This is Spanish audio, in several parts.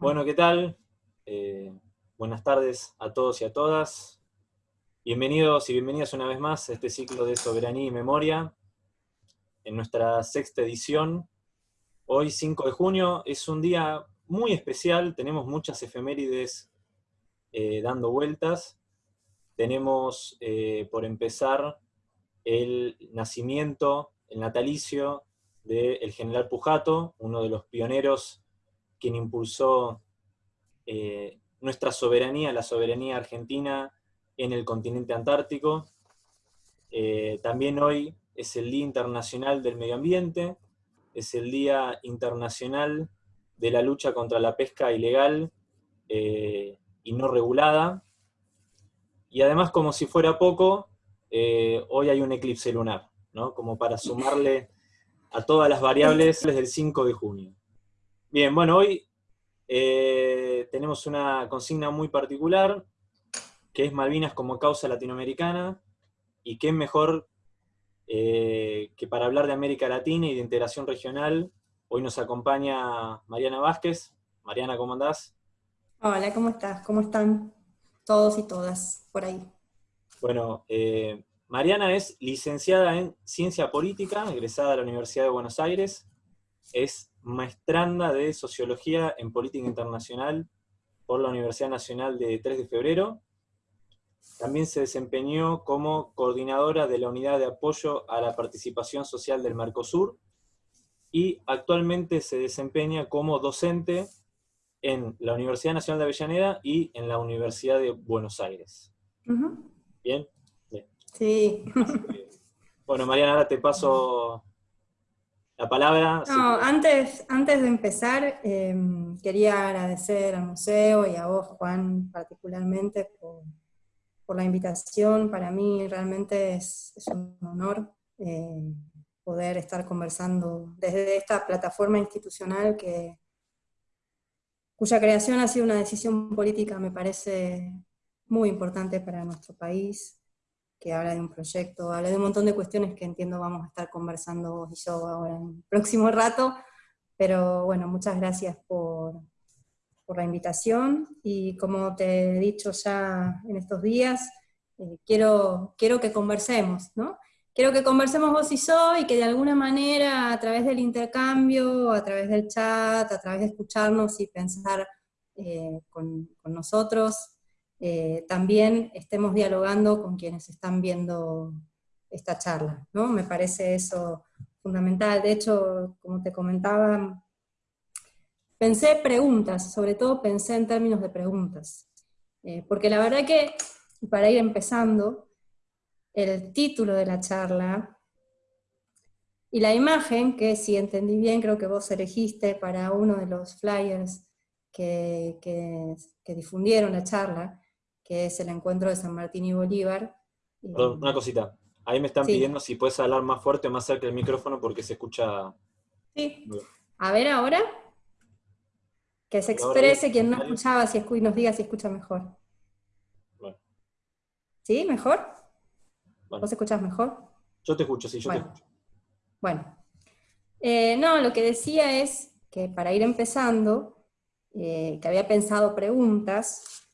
Bueno, ¿qué tal? Eh, buenas tardes a todos y a todas. Bienvenidos y bienvenidas una vez más a este ciclo de Soberanía y Memoria, en nuestra sexta edición. Hoy, 5 de junio, es un día muy especial, tenemos muchas efemérides eh, dando vueltas. Tenemos, eh, por empezar, el nacimiento, el natalicio del general Pujato, uno de los pioneros quien impulsó eh, nuestra soberanía, la soberanía argentina en el continente antártico. Eh, también hoy es el Día Internacional del Medio Ambiente, es el Día Internacional de la lucha contra la pesca ilegal eh, y no regulada. Y además, como si fuera poco, hoy hay un eclipse lunar, ¿no? como para sumarle a todas las variables del 5 de junio. Bien, bueno, hoy eh, tenemos una consigna muy particular, que es Malvinas como causa latinoamericana, y qué mejor eh, que para hablar de América Latina y de integración regional, hoy nos acompaña Mariana Vázquez. Mariana, ¿cómo andás? Hola, ¿cómo estás? ¿Cómo están todos y todas por ahí? Bueno, eh, Mariana es licenciada en Ciencia Política, egresada de la Universidad de Buenos Aires, es maestranda de Sociología en Política Internacional por la Universidad Nacional de 3 de Febrero. También se desempeñó como coordinadora de la Unidad de Apoyo a la Participación Social del Mercosur, y actualmente se desempeña como docente en la Universidad Nacional de Avellaneda y en la Universidad de Buenos Aires. ¿Bien? Sí. Bueno, Mariana, ahora te paso la palabra. No, antes, antes de empezar, em, quería agradecer al museo y a vos, Juan, particularmente por, la invitación. Para mí realmente es, un honor eh, poder estar conversando desde esta plataforma institucional que, cuya creación ha sido una decisión política, me parece muy importante para nuestro país, que habla de un proyecto, habla de un montón de cuestiones que entiendo vamos a estar conversando vos y yo ahora en el próximo rato, pero bueno, muchas gracias por, por la invitación, y como te he dicho ya en estos días, eh, quiero, quiero que conversemos, ¿no? Quiero que conversemos vos y yo, y que de alguna manera, a través del intercambio, a través del chat, a través de escucharnos y pensar eh, con, con nosotros, eh, también estemos dialogando con quienes están viendo esta charla, ¿no? Me parece eso fundamental. De hecho, como te comentaba, pensé preguntas, sobre todo pensé en términos de preguntas. Eh, porque la verdad que, para ir empezando, el título de la charla y la imagen, que si entendí bien, creo que vos elegiste para uno de los flyers que, que difundieron la charla, que es el encuentro de San Martín y Bolívar. Perdón, una cosita. Ahí me están pidiendo si puedes hablar más fuerte o más cerca del micrófono porque se escucha... Sí. A ver ahora. Que se exprese quien no escuchaba si y nos diga si escucha mejor. Bueno. ¿Sí? ¿Mejor? ¿Vos escuchas mejor? Yo te escucho, sí, yo te escucho. Bueno. Eh, no, lo que decía es que para ir empezando, eh, que había pensado preguntas,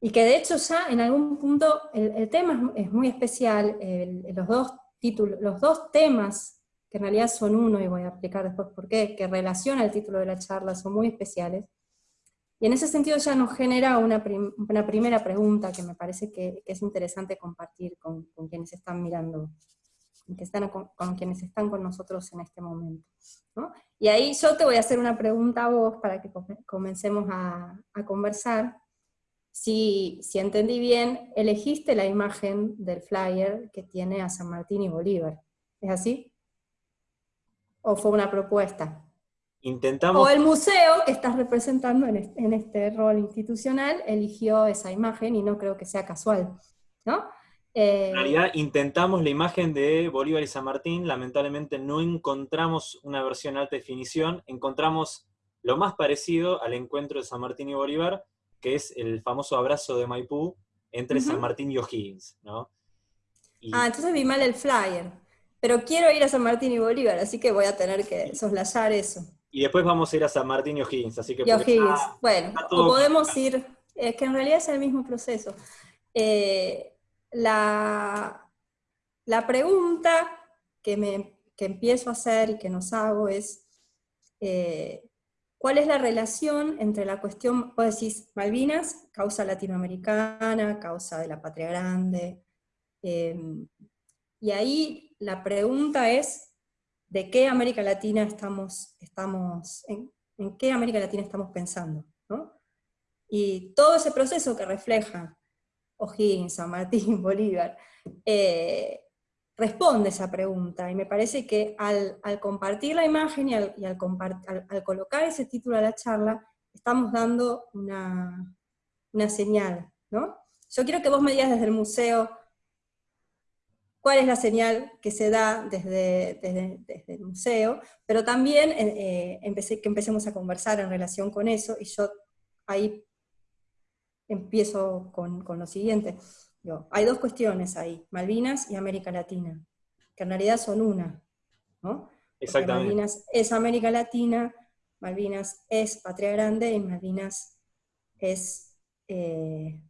y que de hecho ya en algún punto el, tema es, muy especial, los, dos títulos, los dos temas, que en realidad son uno, y voy a explicar después por qué, que relaciona el título de la charla, son muy especiales. Y en ese sentido ya nos genera una, una primera pregunta que me parece que, es interesante compartir con, con, quienes están mirando, que están con, quienes están con nosotros en este momento. ¿no? Y ahí yo te voy a hacer una pregunta a vos para que comencemos a, a conversar, si, entendí bien, elegiste la imagen del flyer que tiene a San Martín y Bolívar. ¿Es así? ¿O fue una propuesta? Intentamos... O el museo que estás representando en este, rol institucional eligió esa imagen y no creo que sea casual, ¿no? Eh, en realidad intentamos la imagen de Bolívar y San Martín, lamentablemente no encontramos una versión alta definición, encontramos lo más parecido al encuentro de San Martín y Bolívar, que es el famoso abrazo de Maipú entre San Martín y O'Higgins, ¿no? Ah, entonces vi mal el flyer. Pero quiero ir a San Martín y Bolívar, así que voy a tener que soslayar eso. Y después vamos a ir a San Martín y O'Higgins, así que... Y O'Higgins, bueno, o podemos ir, es que en realidad es el mismo proceso. Eh, la, la pregunta que, me, que empiezo a hacer y que nos hago es, eh, ¿cuál es la relación entre la cuestión, vos decís, Malvinas, causa latinoamericana, causa de la patria grande, em, y ahí la pregunta es, ¿de qué América Latina estamos, estamos en, qué América Latina estamos pensando? Y todo ese proceso que refleja O'Higgins, San Martín, Bolívar, eh, responde esa pregunta, y me parece que al, compartir la imagen y, al, colocar ese título a la charla, estamos dando una, señal, ¿no? Yo quiero que vos me digas desde el museo cuál es la señal que se da desde, desde, el museo, pero también eh, empecé, que empecemos a conversar en relación con eso, y yo ahí empiezo con, con lo siguiente hay dos cuestiones ahí, Malvinas y América Latina, que en realidad son una, ¿no? Exactamente. Malvinas es América Latina, Malvinas es Patria Grande y Malvinas es eh,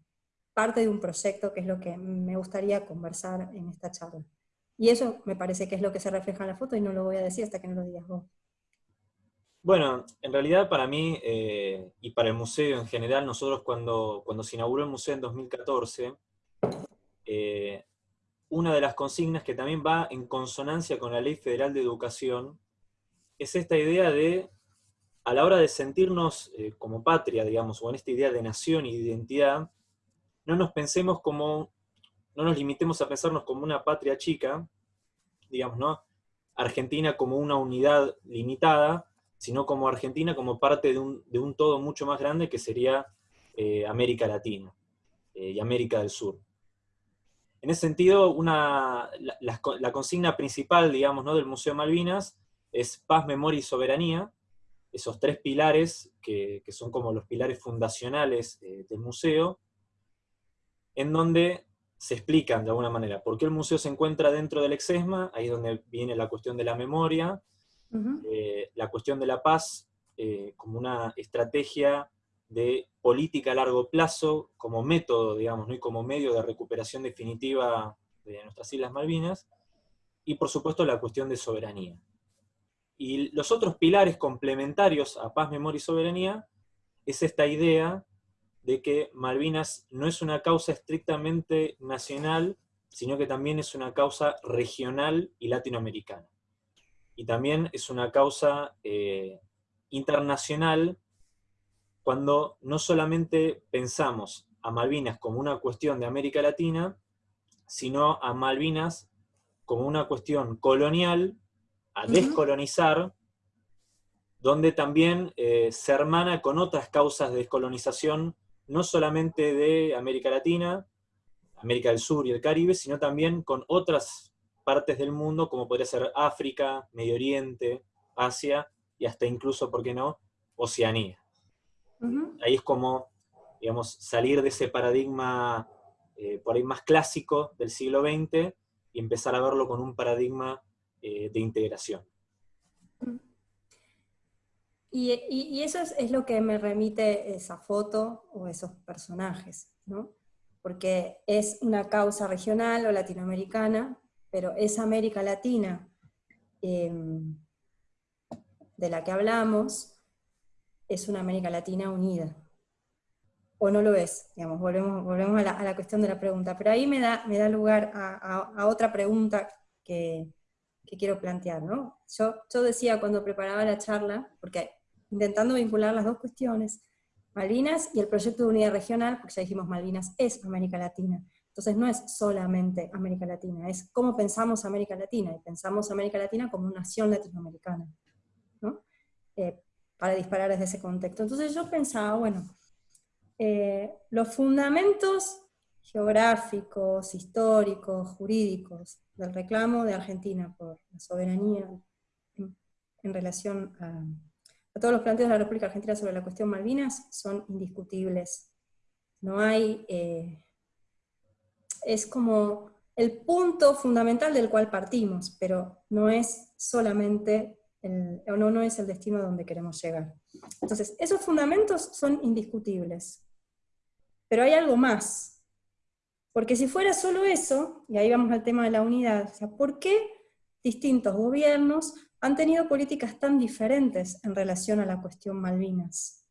parte de un proyecto que es lo que me gustaría conversar en esta charla. Y eso me parece que es lo que se refleja en la foto y no lo voy a decir hasta que no lo digas vos. Bueno, en realidad para mí eh, y para el museo en general, nosotros cuando, cuando se inauguró el museo en 2014, eh, una de las consignas que también va en consonancia con la Ley Federal de Educación es esta idea de, a la hora de sentirnos eh, como patria, digamos, o en esta idea de nación y de identidad, no nos pensemos como, no nos limitemos a pensarnos como una patria chica, digamos, ¿no? Argentina como una unidad limitada, sino como Argentina como parte de un, todo mucho más grande que sería eh, América Latina y América del Sur. En ese sentido, una, la, consigna principal, digamos, ¿no? del Museo Malvinas es paz, memoria y soberanía, esos tres pilares que, son como los pilares fundacionales eh, del museo, en donde se explican de alguna manera por qué el museo se encuentra dentro del exesma, ahí es donde viene la cuestión de la memoria, eh, la cuestión de la paz eh, como una estrategia de política a largo plazo como método, digamos, ¿no? y como medio de recuperación definitiva de nuestras Islas Malvinas, y por supuesto la cuestión de soberanía. Y los otros pilares complementarios a paz, memoria y soberanía es esta idea de que Malvinas no es una causa estrictamente nacional, sino que también es una causa regional y latinoamericana. Y también es una causa eh, internacional cuando no solamente pensamos a Malvinas como una cuestión de América Latina, sino a Malvinas como una cuestión colonial, a descolonizar, donde también eh, se hermana con otras causas de descolonización, no solamente de América Latina, América del Sur y el Caribe, sino también con otras partes del mundo, como podría ser África, Medio Oriente, Asia, y hasta incluso, ¿por qué no?, Oceanía. Ahí es como, digamos, salir de ese paradigma eh, por ahí más clásico del siglo XX y empezar a verlo con un paradigma eh, de integración. Y, eso es, lo que me remite esa foto o esos personajes, ¿no? Porque es una causa regional o latinoamericana, pero esa América Latina em, de la que hablamos es una América Latina unida. O no lo es, digamos, volvemos, volvemos a, la, cuestión de la pregunta. Pero ahí me da, me da lugar a, otra pregunta que, quiero plantear. ¿no? Yo, yo decía cuando preparaba la charla, porque intentando vincular las dos cuestiones, Malvinas y el proyecto de unidad regional, porque ya dijimos Malvinas es América Latina. Entonces no es solamente América Latina, es cómo pensamos América Latina, y pensamos América Latina como una nación latinoamericana. ¿no? Eh, para disparar desde ese contexto. Entonces yo pensaba, bueno, eh, los fundamentos geográficos, históricos, jurídicos del reclamo de Argentina por la soberanía en, relación a, todos los planteos de la República Argentina sobre la cuestión Malvinas son indiscutibles. No hay... Eh, es como el punto fundamental del cual partimos, pero no es solamente o no, no es el destino donde queremos llegar. Entonces, esos fundamentos son indiscutibles. Pero hay algo más. Porque si fuera solo eso, y ahí vamos al tema de la unidad, o sea, ¿por qué distintos gobiernos han tenido políticas tan diferentes en relación a la cuestión Malvinas?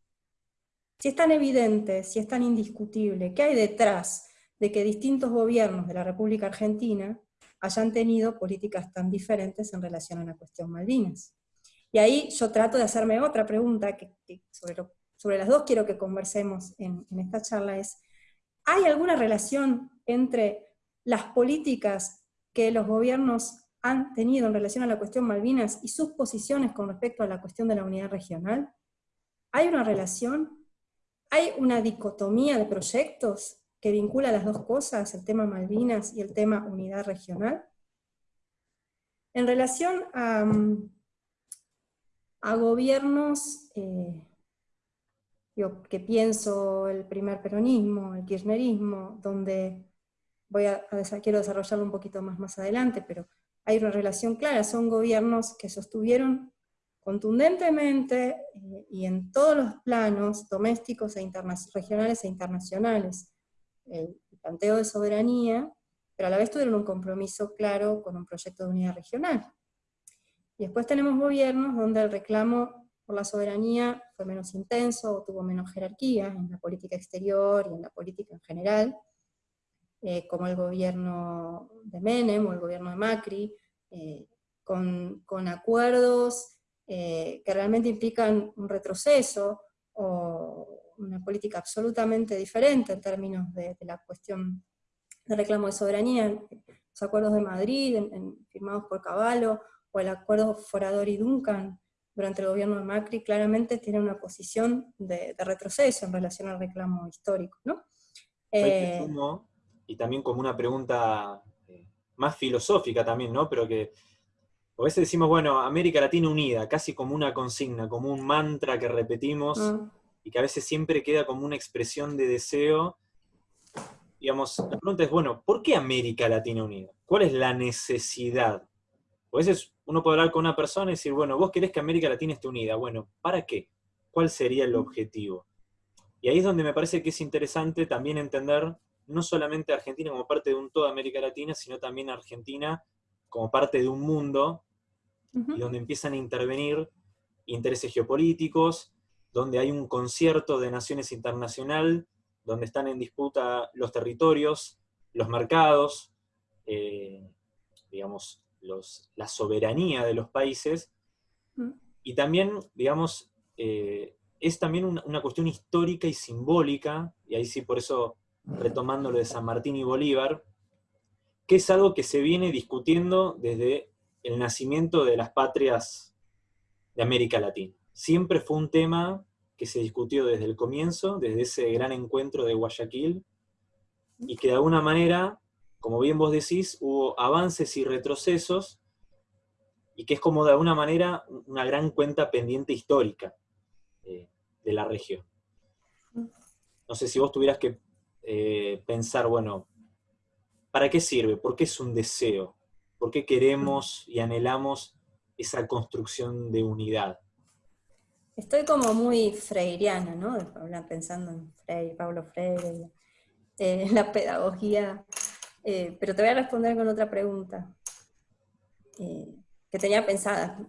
Si es tan evidente, si es tan indiscutible, ¿qué hay detrás de que distintos gobiernos de la República Argentina hayan tenido políticas tan diferentes en relación a la cuestión Malvinas? Y ahí yo trato de hacerme otra pregunta, que, sobre, las dos quiero que conversemos en, esta charla, es, ¿hay alguna relación entre las políticas que los gobiernos han tenido en relación a la cuestión Malvinas y sus posiciones con respecto a la cuestión de la unidad regional? ¿Hay una relación? ¿Hay una dicotomía de proyectos que vincula las dos cosas, el tema Malvinas y el tema unidad regional? En relación a, a gobiernos eh, que pienso el primer peronismo, el kirchnerismo, donde voy a, quiero desarrollarlo un poquito más más adelante, pero hay una relación clara, son gobiernos que sostuvieron contundentemente eh, y en todos los planos domésticos e regionales e internacionales el planteo de soberanía, pero a la vez tuvieron un compromiso claro con un proyecto de unidad regional. Y después tenemos gobiernos donde el reclamo por la soberanía fue menos intenso, o tuvo menos jerarquía en la política exterior y en la política en general, eh, como el gobierno de Menem o el gobierno de Macri, eh, con, acuerdos eh, que realmente implican un retroceso o una política absolutamente diferente en términos de, la cuestión de reclamo de soberanía, los acuerdos de Madrid, firmados por Caballo, o el acuerdo Forador y Duncan durante el gobierno de Macri, claramente tiene una posición de, retroceso en relación al reclamo histórico. ¿no? Eh, y también como una pregunta eh, más filosófica también, ¿no? pero que a veces decimos, bueno, América Latina unida, casi como una consigna, como un mantra que repetimos, ah. y que a veces siempre queda como una expresión de deseo. Digamos, la pregunta es, bueno, ¿por qué América Latina unida? ¿Cuál es la necesidad? A veces uno puede hablar con una persona y decir, bueno, vos querés que América Latina esté unida. Bueno, ¿para qué? ¿Cuál sería el objetivo? Y ahí es donde me parece que es interesante también entender no solamente a Argentina como parte de un todo América Latina, sino también a Argentina como parte de un mundo, y donde empiezan a intervenir intereses geopolíticos, donde hay un concierto de naciones internacional, donde están en disputa los territorios, los mercados, eh, digamos, la soberanía de los países, mm. y también, digamos, eh, es también una, cuestión histórica y simbólica, y ahí sí por eso retomando lo de San Martín y Bolívar, que es algo que se viene discutiendo desde el nacimiento de las patrias de América Latina. Siempre fue un tema que se discutió desde el comienzo, desde ese gran encuentro de Guayaquil, y que de alguna manera como bien vos decís, hubo avances y retrocesos, y que es como de alguna manera una gran cuenta pendiente histórica eh, de la región. No sé si vos tuvieras que eh, pensar, bueno, ¿para qué sirve? ¿Por qué es un deseo? ¿Por qué queremos y anhelamos esa construcción de unidad? Estoy como muy freiriana, ¿no? Pensando en Freire, Pablo Freire, eh, la pedagogía eh, pero te voy a responder con otra pregunta eh, que tenía pensada.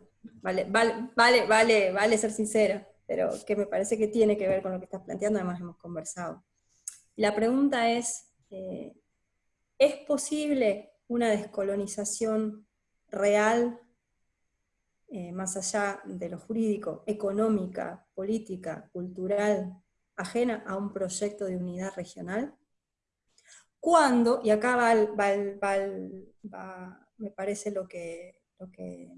Vale, vale, vale, vale, ser sincera, pero que me parece que tiene que ver con lo que estás planteando, además hemos conversado. La pregunta es, eh, ¿es posible una descolonización real, más allá de lo jurídico, económica, política, cultural, ajena a un proyecto de unidad regional? Cuando, y acá va, me parece lo que, lo que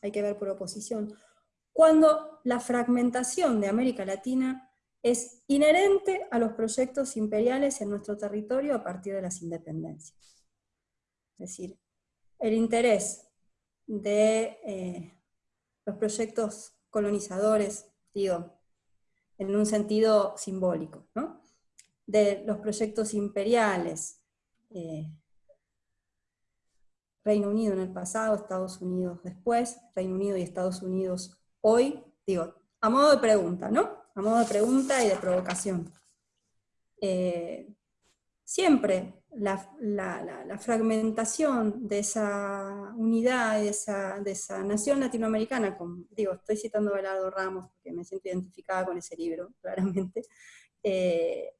hay que ver por oposición, cuando la fragmentación de América Latina es inherente a los proyectos imperiales en nuestro territorio a partir de las independencias. Es decir, el interés de eh, los proyectos colonizadores, digo, en un sentido simbólico, ¿no? De los proyectos imperiales, eh, Reino Unido en el pasado, Estados Unidos después, Reino Unido y Estados Unidos hoy, digo, a modo de pregunta, ¿no? A modo de pregunta y de provocación. Eh, siempre la, fragmentación de esa unidad, de esa, de esa nación latinoamericana, digo, estoy citando a Belardo Ramos porque me siento identificada con ese libro, claramente, eh,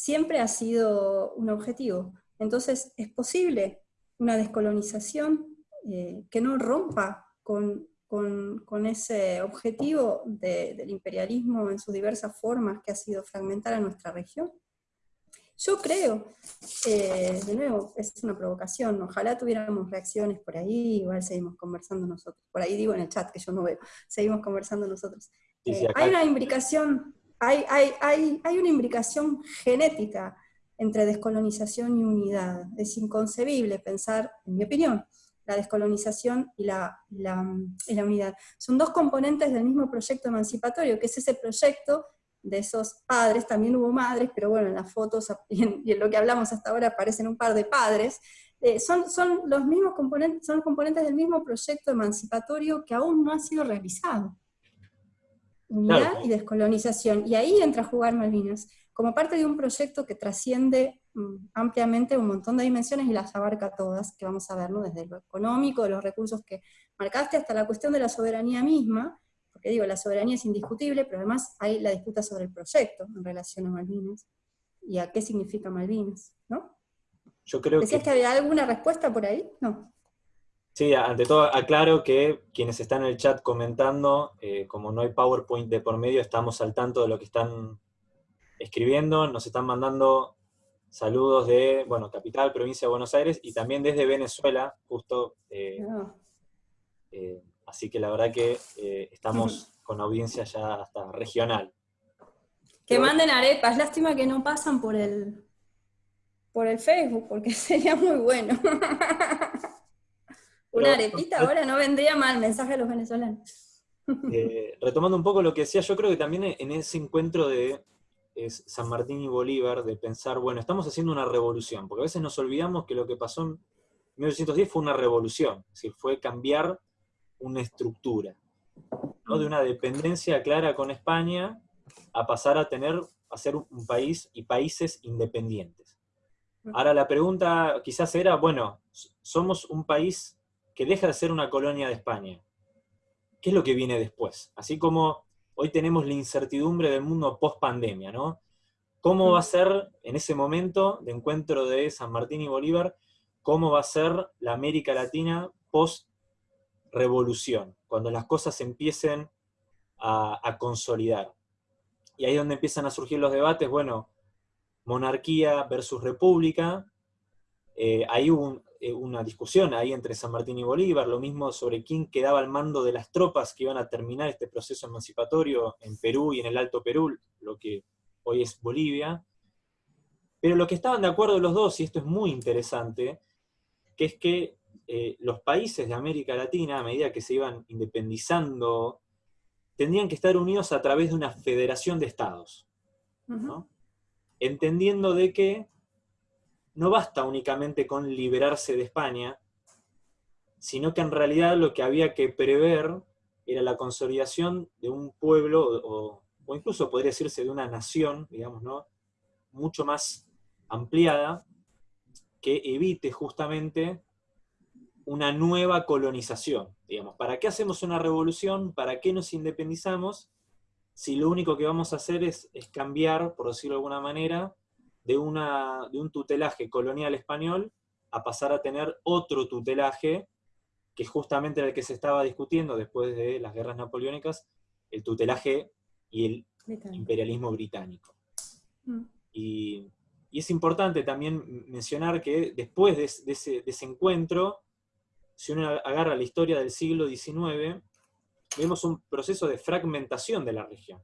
siempre ha sido un objetivo. Entonces, es posible una descolonización eh, que no rompa con, ese objetivo del imperialismo en sus diversas formas que ha sido fragmentar a nuestra región. Yo creo, eh, de nuevo, es una provocación, ojalá tuviéramos reacciones por ahí, igual seguimos conversando nosotros, por ahí digo en el chat que yo no veo, seguimos conversando nosotros. Eh, hay una imbricación, hay, hay, hay, hay una imbricación genética entre descolonización y unidad. Es inconcebible pensar, en mi opinión, la descolonización y la, la, unidad. Son dos componentes del mismo proyecto emancipatorio, que es ese proyecto de esos padres, también hubo madres, pero bueno, en las fotos y en, lo que hablamos hasta ahora aparecen un par de padres, eh, son, son, los mismos componentes, son los componentes del mismo proyecto emancipatorio que aún no ha sido realizado. Unidad y descolonización. Y ahí entra a jugar Malvinas como parte de un proyecto que trasciende mm, ampliamente un montón de dimensiones y las abarca todas, que vamos a ver, desde lo económico, de los recursos que marcaste, hasta la cuestión de la soberanía misma, porque digo, la soberanía es indiscutible, pero además hay la disputa sobre el proyecto en relación a Malvinas, y a qué significa Malvinas, ¿no? Yo creo ¿Decías que... había alguna respuesta por ahí? No. Sí, ante todo aclaro que quienes están en el chat comentando, eh, como no hay PowerPoint de por medio, estamos al tanto de lo que están escribiendo, nos están mandando saludos de, bueno, capital, provincia de Buenos Aires, y también desde Venezuela, justo. Eh, ah. eh, así que la verdad que estamos con audiencia ya hasta regional. Que manden arepas, lástima que no pasan por el, por el Facebook, porque sería muy bueno. Una arepita ahora no vendría mal, mensaje a los venezolanos. retomando un poco lo que decía, yo creo que también en ese encuentro de es San Martín y Bolívar, de pensar, bueno, estamos haciendo una revolución, porque a veces nos olvidamos que lo que pasó en 1910 fue una revolución, es fue cambiar una estructura, ¿no? de una dependencia clara con España a pasar a tener, a ser un país y países independientes. Ahora la pregunta quizás era, bueno, somos un país que deja de ser una colonia de España. ¿Qué es lo que viene después? Así como hoy tenemos la incertidumbre del mundo post-pandemia, ¿no? ¿Cómo va a ser en ese momento de encuentro de San Martín y Bolívar, cómo va a ser la América Latina post-revolución, cuando las cosas empiecen a, consolidar? Y ahí es donde empiezan a surgir los debates, bueno, monarquía versus república, eh, hay un, eh, una discusión ahí entre San Martín y Bolívar, lo mismo sobre quién quedaba al mando de las tropas que iban a terminar este proceso emancipatorio en Perú y en el Alto Perú, lo que hoy es Bolivia. Pero lo que estaban de acuerdo los dos, y esto es muy interesante, que es que eh, los países de América Latina, a medida que se iban independizando, tendrían que estar unidos a través de una federación de estados. Entendiendo de que no basta únicamente con liberarse de España, sino que en realidad lo que había que prever era la consolidación de un pueblo, o, incluso podría decirse de una nación, digamos, ¿no? mucho más ampliada, que evite justamente una nueva colonización. Digamos, ¿para qué hacemos una revolución? ¿Para qué nos independizamos? Si lo único que vamos a hacer es, es cambiar, por decirlo de alguna manera, de, una, de un tutelaje colonial español a pasar a tener otro tutelaje, que justamente era el que se estaba discutiendo después de las guerras napoleónicas, el tutelaje y el imperialismo británico. Mm. Y, es importante también mencionar que después de, ese, de, ese, encuentro, si uno agarra la historia del siglo XIX, vemos un proceso de fragmentación de la región.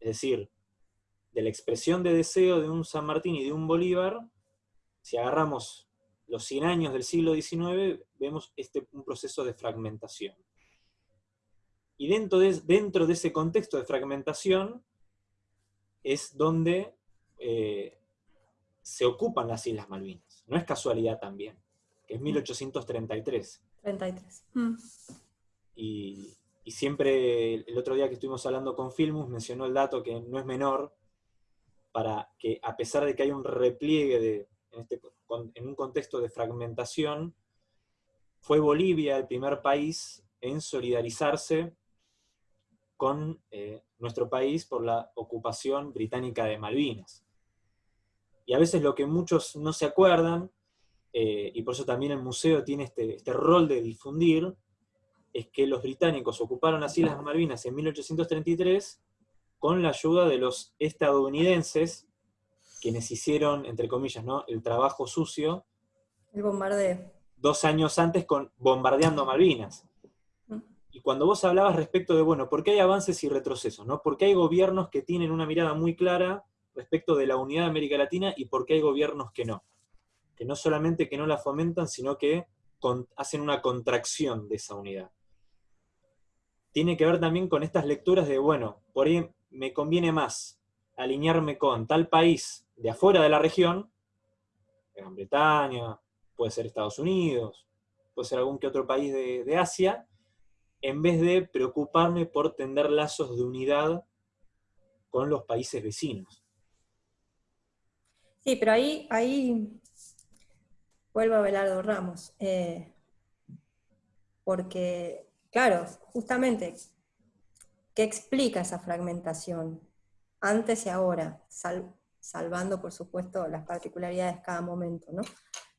Es decir, de la expresión de deseo de un San Martín y de un Bolívar, si agarramos los 100 años del siglo XIX, vemos este, un proceso de fragmentación. Y dentro de, dentro de ese contexto de fragmentación es donde eh, se ocupan las Islas Malvinas. No es casualidad también. que es 1833. 33. Y, y siempre, el otro día que estuvimos hablando con Filmus, mencionó el dato que no es menor, para que a pesar de que hay un repliegue de, en, este, en un contexto de fragmentación, fue Bolivia el primer país en solidarizarse con eh, nuestro país por la ocupación británica de Malvinas. Y a veces lo que muchos no se acuerdan, eh, y por eso también el museo tiene este, este, rol de difundir, es que los británicos ocuparon las Islas Malvinas en 1833 con la ayuda de los estadounidenses, quienes hicieron, entre comillas, ¿no? el trabajo sucio. El bombardeo. Dos años antes con bombardeando Malvinas. Y cuando vos hablabas respecto de, bueno, ¿por qué hay avances y retrocesos? ¿no? ¿Por qué hay gobiernos que tienen una mirada muy clara respecto de la unidad de América Latina y por qué hay gobiernos que no? Que no solamente que no la fomentan, sino que hacen una contracción de esa unidad. Tiene que ver también con estas lecturas de, bueno, por ahí me conviene más alinearme con tal país de afuera de la región, Gran Bretaña, puede ser Estados Unidos, puede ser algún que otro país de, de Asia, en vez de preocuparme por tender lazos de unidad con los países vecinos. Sí, pero ahí, ahí vuelvo a Belardo Ramos, eh, porque, claro, justamente, ¿qué explica esa fragmentación? Antes y ahora, salvando, por supuesto, las particularidades de cada momento, ¿no?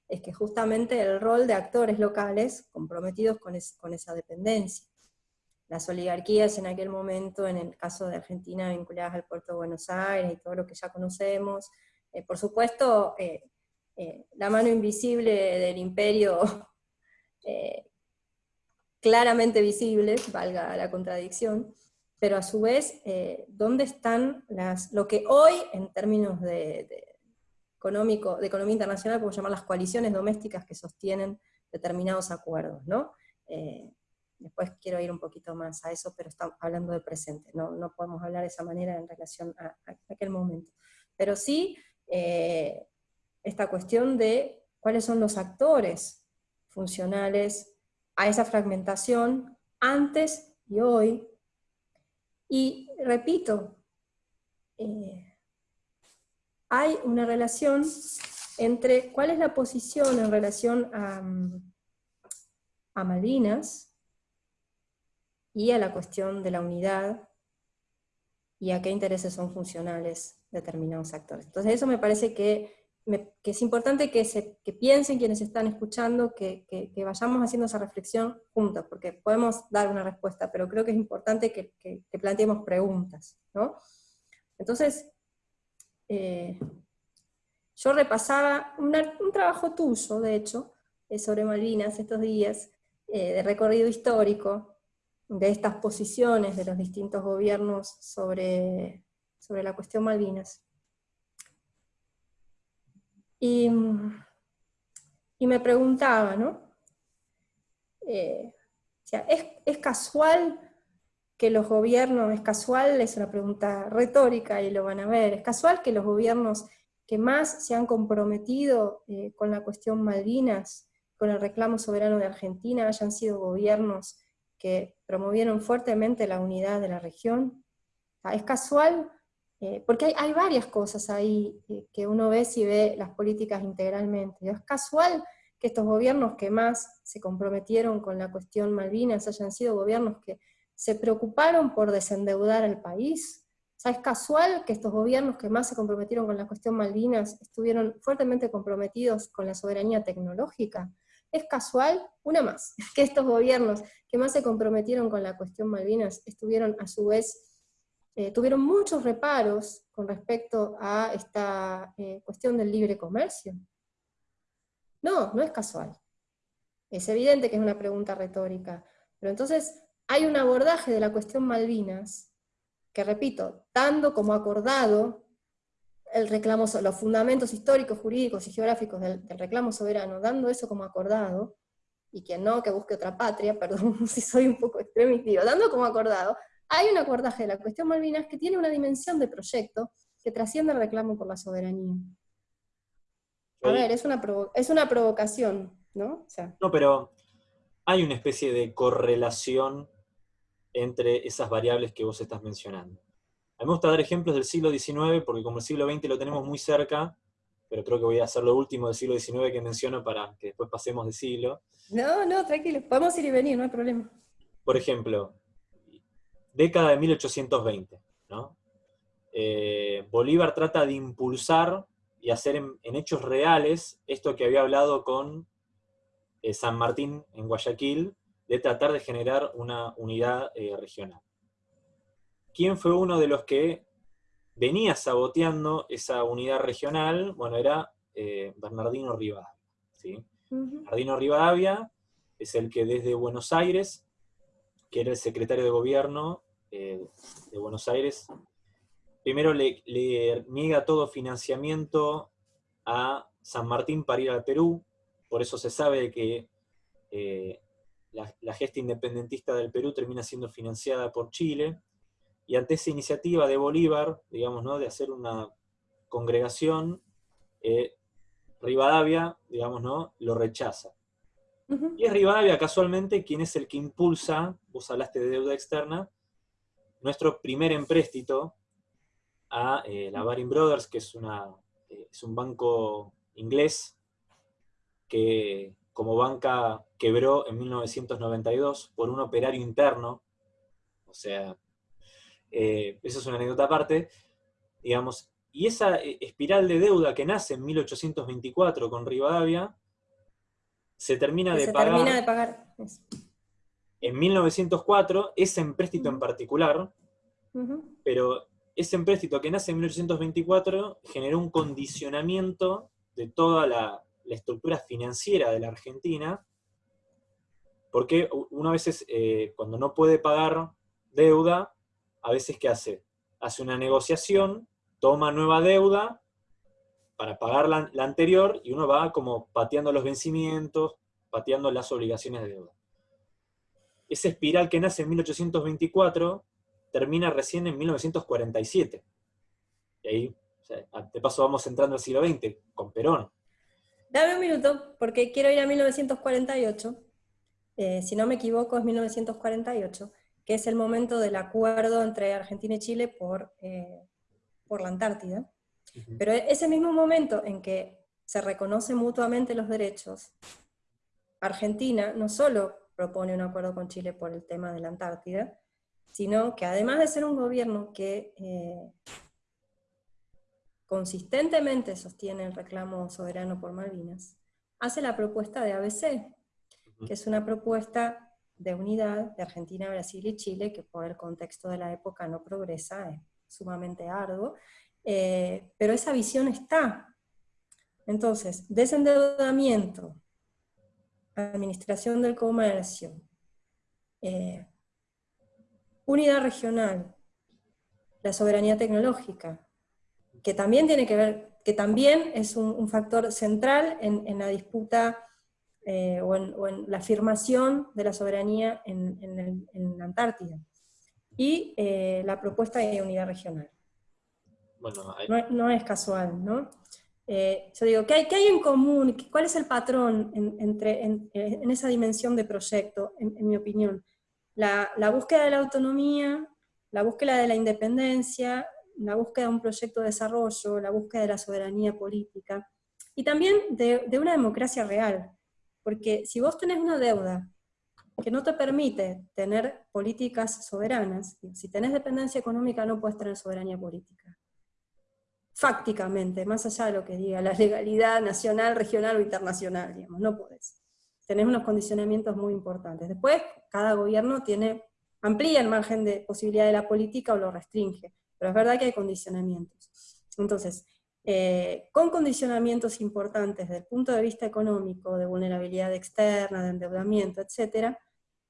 Es que justamente el rol de actores locales comprometidos con, con esa dependencia las oligarquías en aquel momento, en el caso de Argentina, vinculadas al puerto de Buenos Aires y todo lo que ya conocemos. Eh, por supuesto, eh, eh, la mano invisible del imperio, claramente visible, valga la contradicción, pero a su vez, ¿dónde están las, lo que hoy, en términos de, económico, de economía internacional, podemos llamar las coaliciones domésticas que sostienen determinados acuerdos, ¿no? Después quiero ir un poquito más a eso, pero estamos hablando del presente, no, no podemos hablar de esa manera en relación a, aquel momento. Pero sí, eh, esta cuestión de cuáles son los actores funcionales a esa fragmentación antes y hoy. Y repito, eh, hay una relación entre cuál es la posición en relación a, a Malvinas, y a la cuestión de la unidad y a qué intereses son funcionales determinados actores. Entonces eso me parece que, es importante que, se, piensen quienes están escuchando, que, vayamos haciendo esa reflexión juntos, porque podemos dar una respuesta, pero creo que es importante que, planteemos preguntas. Entonces, eh, yo repasaba un trabajo tuyo, de hecho, eh, sobre Malvinas estos días, eh, de recorrido histórico, de estas posiciones de los distintos gobiernos sobre, sobre la cuestión Malvinas. Y, me preguntaba, ¿no? Eh, ¿es, ¿es, casual que los gobiernos, es casual, es una pregunta retórica y lo van a ver, es casual que los gobiernos que más se han comprometido eh, con la cuestión Malvinas, con el reclamo soberano de Argentina, hayan sido gobiernos que promovieron fuertemente la unidad de la región. Es casual, eh, porque hay, varias cosas ahí eh, que uno ve si ve las políticas integralmente. Es casual que estos gobiernos que más se comprometieron con la cuestión Malvinas hayan sido gobiernos que se preocuparon por desendeudar al país. es casual que estos gobiernos que más se comprometieron con la cuestión Malvinas estuvieron fuertemente comprometidos con la soberanía tecnológica. Es casual, una más, que estos gobiernos que más se comprometieron con la cuestión Malvinas estuvieron a su vez, eh, tuvieron muchos reparos con respecto a esta eh, cuestión del libre comercio. No, no es casual. Es evidente que es una pregunta retórica, pero entonces hay un abordaje de la cuestión Malvinas que, repito, dando como acordado el reclamo, los fundamentos históricos, jurídicos y geográficos del, reclamo soberano, dando eso como acordado, y quien no, que busque otra patria, perdón si soy un poco extremista, dando como acordado, hay un acordaje de la cuestión Malvinas que tiene una dimensión de proyecto que trasciende el reclamo por la soberanía. A ver, es una, es una provocación, ¿no? No, pero hay una especie de correlación entre esas variables que vos estás mencionando. A mí me gusta dar ejemplos del siglo XIX, porque como el siglo XX lo tenemos muy cerca, pero creo que voy a hacer lo último del siglo XIX que menciono para que después pasemos de siglo. No, no, tranquilo, podemos ir y venir, no hay problema. Por ejemplo, década de 1820, ¿no? Eh, Bolívar trata de impulsar y hacer en, hechos reales esto que había hablado con eh, San Martín en Guayaquil, de tratar de generar una unidad eh, regional. ¿Quién fue uno de los que venía saboteando esa unidad regional? Bueno, era Bernardino Rivadavia. Bernardino Rivadavia es el que desde Buenos Aires, que era el secretario de gobierno de Buenos Aires, primero le, niega todo financiamiento a San Martín para ir al Perú, por eso se sabe que eh, la, gesta independentista del Perú termina siendo financiada por Chile, y ante esa iniciativa de Bolívar, digamos, ¿no? de hacer una congregación, eh, Rivadavia, digamos, ¿no? lo rechaza. Y es Rivadavia casualmente quien es el que impulsa, vos hablaste de deuda externa, nuestro primer empréstito a eh, la Baring Brothers, que es, una, eh, es un banco inglés que como banca quebró en 1992 por un operario interno, o sea, eh, eso es una anécdota aparte, digamos, y esa espiral de deuda que nace en 1824 con Rivadavia, se termina, de, pagar en 1904, ese empréstito en particular, pero ese empréstito que nace en 1824 generó un condicionamiento de toda la, estructura financiera de la Argentina, porque uno a veces, eh, cuando no puede pagar deuda, a veces ¿qué hace? Hace una negociación, toma nueva deuda para pagar la, la anterior, y uno va como pateando los vencimientos, pateando las obligaciones de deuda. Esa espiral que nace en 1824 termina recién en 1947. Y ahí, de paso vamos entrando al siglo XX, con Perón. Dame un minuto, porque quiero ir a 1948. Eh, si no me equivoco, es 1948, que es el momento del acuerdo entre Argentina y Chile por, eh, por la Antártida. Pero ese mismo momento en que se reconocen mutuamente los derechos, Argentina no solo propone un acuerdo con Chile por el tema de la Antártida, sino que además de ser un gobierno que eh, consistentemente sostiene el reclamo soberano por Malvinas, hace la propuesta de ABC, que es una propuesta de unidad de Argentina, Brasil y Chile, que por el contexto de la época no progresa, es sumamente arduo, eh, pero esa visión está. Entonces, desendeudamiento, administración del comercio, eh, unidad regional, la soberanía tecnológica, que también tiene que ver, que también es un, factor central en, la disputa eh, o, en, la afirmación de la soberanía en, la Antártida, y eh, la propuesta de unidad regional. no, es casual, ¿no? Eh, yo digo, ¿qué hay, hay, en común? ¿Cuál es el patrón entre, en, esa dimensión de proyecto, en mi opinión? la, búsqueda de la autonomía, la búsqueda de la independencia, la búsqueda de un proyecto de desarrollo, la búsqueda de la soberanía política, y también de, una democracia real. Porque si vos tenés una deuda que no te permite tener políticas soberanas, si tenés dependencia económica no puedes tener soberanía política. Fácticamente, más allá de lo que diga la legalidad nacional, regional o internacional, digamos, no podés tenés unos condicionamientos muy importantes. Después, cada gobierno tiene, amplía el margen de posibilidad de la política o lo restringe, pero es verdad que hay condicionamientos. Entonces, eh, con condicionamientos importantes desde el punto de vista económico, de vulnerabilidad externa, de endeudamiento, etc.,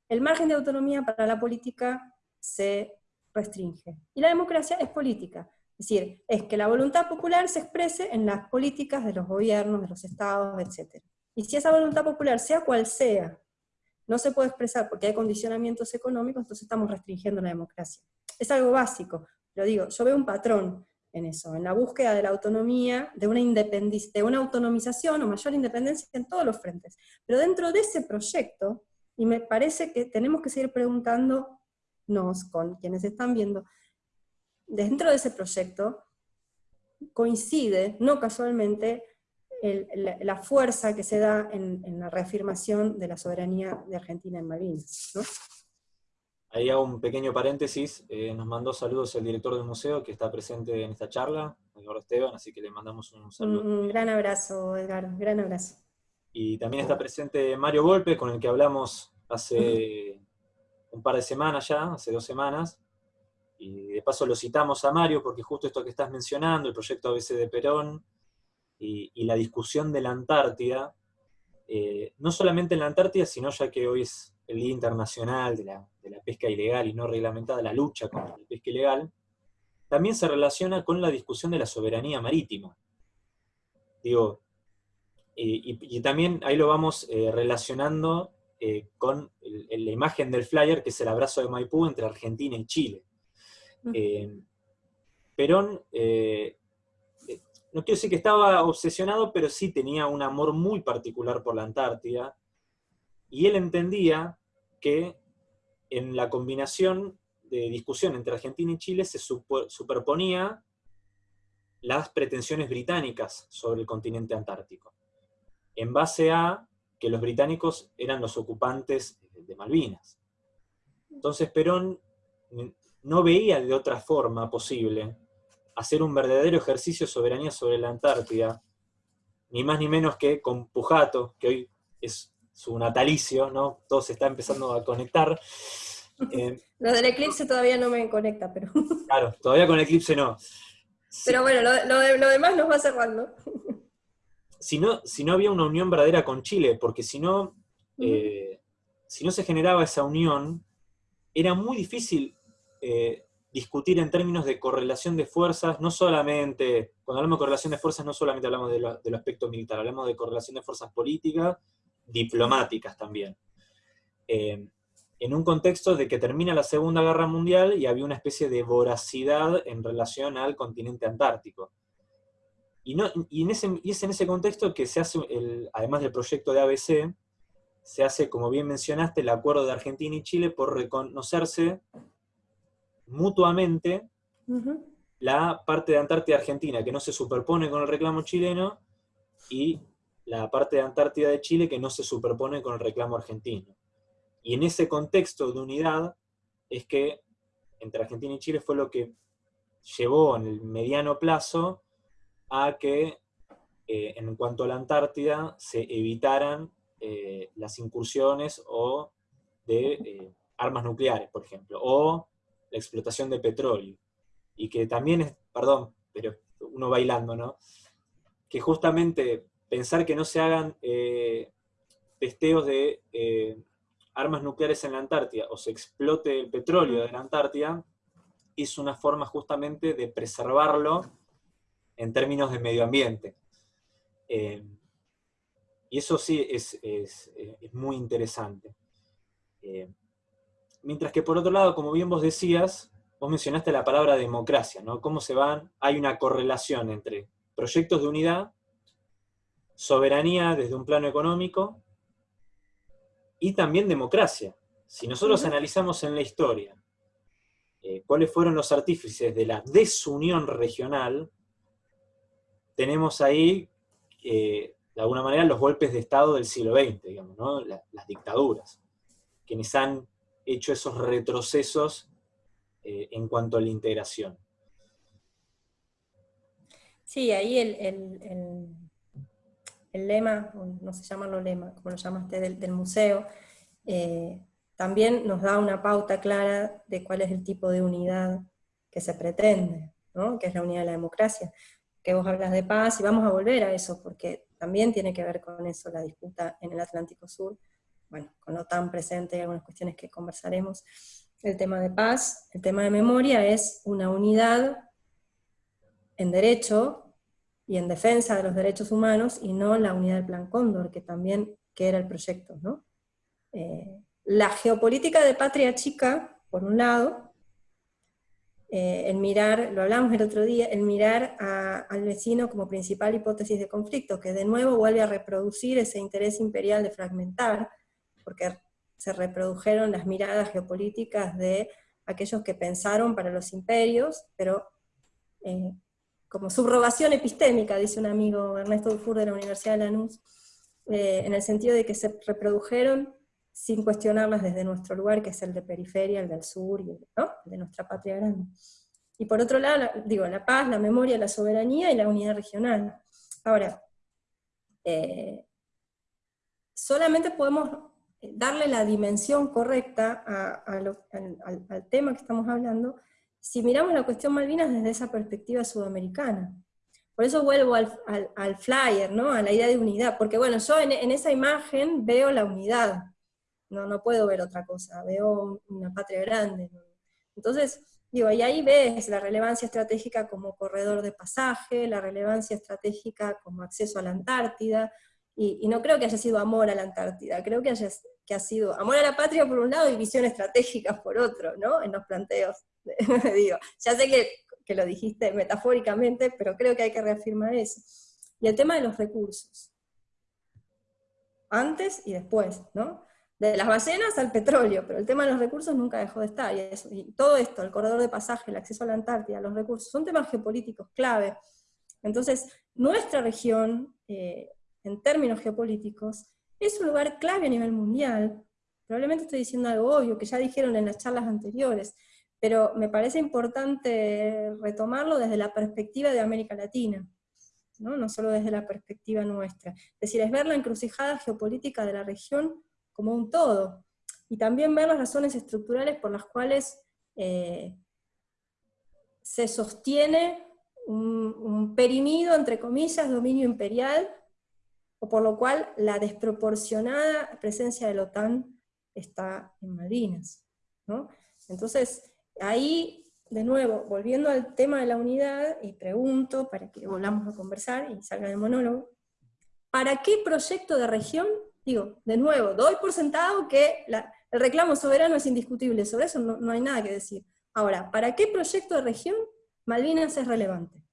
el margen de autonomía para la política se restringe. Y la democracia es política, es decir, es que la voluntad popular se exprese en las políticas de los gobiernos, de los estados, etc. Y si esa voluntad popular, sea cual sea, no se puede expresar porque hay condicionamientos económicos, entonces estamos restringiendo la democracia. Es algo básico, lo digo, yo veo un patrón. en eso, en la búsqueda de la autonomía, de una, de una autonomización o mayor independencia en todos los frentes. Pero dentro de ese proyecto, y me parece que tenemos que seguir preguntándonos con quienes están viendo, dentro de ese proyecto coincide, no casualmente, la, fuerza que se da en, la reafirmación de la soberanía de Argentina en Malvinas. Ahí hago un pequeño paréntesis, eh, nos mandó saludos el director del museo que está presente en esta charla, Eduardo Esteban, así que le mandamos un saludo. Un, gran abrazo, Edgar, gran abrazo. Y también está presente Mario Golpe, con el que hablamos hace un par de semanas ya, hace dos semanas, y de paso lo citamos a Mario porque justo esto que estás mencionando, el proyecto ABC de Perón, y, la discusión de la Antártida, eh, no solamente en la Antártida, sino ya que hoy es el Día Internacional de la, Pesca Ilegal y no reglamentada, la lucha contra la pesca ilegal, también se relaciona con la discusión de la soberanía marítima. Digo, y, también ahí lo vamos eh, relacionando eh, con la imagen del flyer, que es el abrazo de Maipú entre Argentina y Chile. Perón no quiero decir que estaba obsesionado, pero sí tenía un amor muy particular por la Antártida, y él entendía que en la combinación de discusión entre Argentina y Chile se superponía las pretensiones británicas sobre el continente antártico, en base a que los británicos eran los ocupantes de Malvinas. Entonces Perón no veía de otra forma posible hacer un verdadero ejercicio de soberanía sobre la Antártida, ni más ni menos que con Pujato, que hoy es su natalicio, ¿no? Todo se está empezando a conectar. Eh, lo del eclipse todavía no me conecta, pero... Claro, todavía con el eclipse no. Pero bueno, lo, demás nos va cerrando. Si no, si no había una unión verdadera con Chile, porque si no, eh, si no se generaba esa unión, era muy difícil eh, discutir en términos de correlación de fuerzas, no solamente, cuando hablamos de correlación de fuerzas, no solamente hablamos de del aspecto militar, hablamos de correlación de fuerzas políticas, diplomáticas también. Eh, en un contexto de que termina la Segunda Guerra Mundial y había una especie de voracidad en relación al continente antártico. Y, no, y, en ese, y es en ese contexto que se hace, además del proyecto de ABC, se hace, como bien mencionaste, el acuerdo de Argentina y Chile por reconocerse mutuamente la parte de Antártida Argentina que no se superpone con el reclamo chileno y la parte de Antártida de Chile que no se superpone con el reclamo argentino. Y en ese contexto de unidad es que entre Argentina y Chile fue lo que llevó en el mediano plazo a que eh, en cuanto a la Antártida se evitaran eh, las incursiones o de eh, armas nucleares, por ejemplo, o explotación de petróleo. Y que también es, perdón, pero uno bailando, ¿no? Que justamente pensar que no se hagan eh, testeos de eh, armas nucleares en la Antártida o se explote el petróleo de la Antártida es una forma justamente de preservarlo en términos de medio ambiente. Eh, y eso sí es, es, es muy interesante. Mientras que por otro lado, como bien vos decías, vos mencionaste la palabra democracia, ¿no? Cómo se van, hay una correlación entre proyectos de unidad, soberanía desde un plano económico, y también democracia. Si nosotros analizamos en la historia eh, cuáles fueron los artífices de la desunión regional, tenemos ahí, eh, de alguna manera, los golpes de Estado del siglo XX, digamos, ¿no? las dictaduras, quienes han hecho esos retrocesos eh, en cuanto a la integración. Sí, ahí el, el, lema, no se llama lo lema, como lo llamaste, del, museo, eh, también nos da una pauta clara de cuál es el tipo de unidad que se pretende, que es la unidad de la democracia. Que vos hablas de paz, y vamos a volver a eso, porque también tiene que ver con eso la disputa en el Atlántico Sur, bueno, con lo tan presente y algunas cuestiones que conversaremos, el tema de paz, el tema de memoria es una unidad en derecho y en defensa de los derechos humanos y no la unidad del Plan Cóndor, que también que era el proyecto. ¿no? Eh, la geopolítica de patria chica, por un lado, el mirar, lo hablamos el otro día, el mirar al vecino como principal hipótesis de conflicto, que de nuevo vuelve a reproducir ese interés imperial de fragmentar, porque se reprodujeron las miradas geopolíticas de aquellos que pensaron para los imperios, pero eh, como subrogación epistémica, dice un amigo Ernesto Dufour de la Universidad de Lanús, eh, en el sentido de que se reprodujeron sin cuestionarlas desde nuestro lugar, que es el de periferia, el del sur, y de nuestra patria grande. Y por otro lado, la, digo, la paz, la memoria, la soberanía y la unidad regional. Ahora, eh, solamente podemos darle la dimensión correcta al, tema que estamos hablando si miramos la cuestión Malvinas desde esa perspectiva sudamericana. Por eso vuelvo al, flyer, ¿no? a la idea de unidad, porque bueno, yo en, esa imagen veo la unidad, no, no puedo ver otra cosa, veo una patria grande. Entonces, digo, y ahí ves la relevancia estratégica como corredor de pasaje, la relevancia estratégica como acceso a la Antártida, y, no creo que haya sido amor a la Antártida, creo que, haya, que ha sido amor a la patria por un lado y visión estratégica por otro, ¿no? En los planteos. Digo, ya sé que, que lo dijiste metafóricamente, pero creo que hay que reafirmar eso. Y el tema de los recursos. Antes y después, ¿no? de las ballenas al petróleo, pero el tema de los recursos nunca dejó de estar, y, todo esto, el corredor de pasaje, el acceso a la Antártida, los recursos, son temas geopolíticos clave. Entonces, nuestra región, eh, en términos geopolíticos, es un lugar clave a nivel mundial. Probablemente estoy diciendo algo obvio, que ya dijeron en las charlas anteriores, pero me parece importante retomarlo desde la perspectiva de América Latina, ¿no? no solo desde la perspectiva nuestra. Es decir, es ver la encrucijada geopolítica de la región como un todo, y también ver las razones estructurales por las cuales eh, se sostiene un, un perimido, entre comillas, dominio imperial, o por lo cual la desproporcionada presencia de la OTAN está en Malvinas. Entonces, ahí, de nuevo, volviendo al tema de la unidad, y pregunto, para que volvamos a conversar y salga el monólogo, ¿para qué proyecto de región? Digo, de nuevo, doy por sentado que el reclamo soberano es indiscutible, sobre eso no, no hay nada que decir. Ahora, ¿para qué proyecto de región Malvinas es relevante?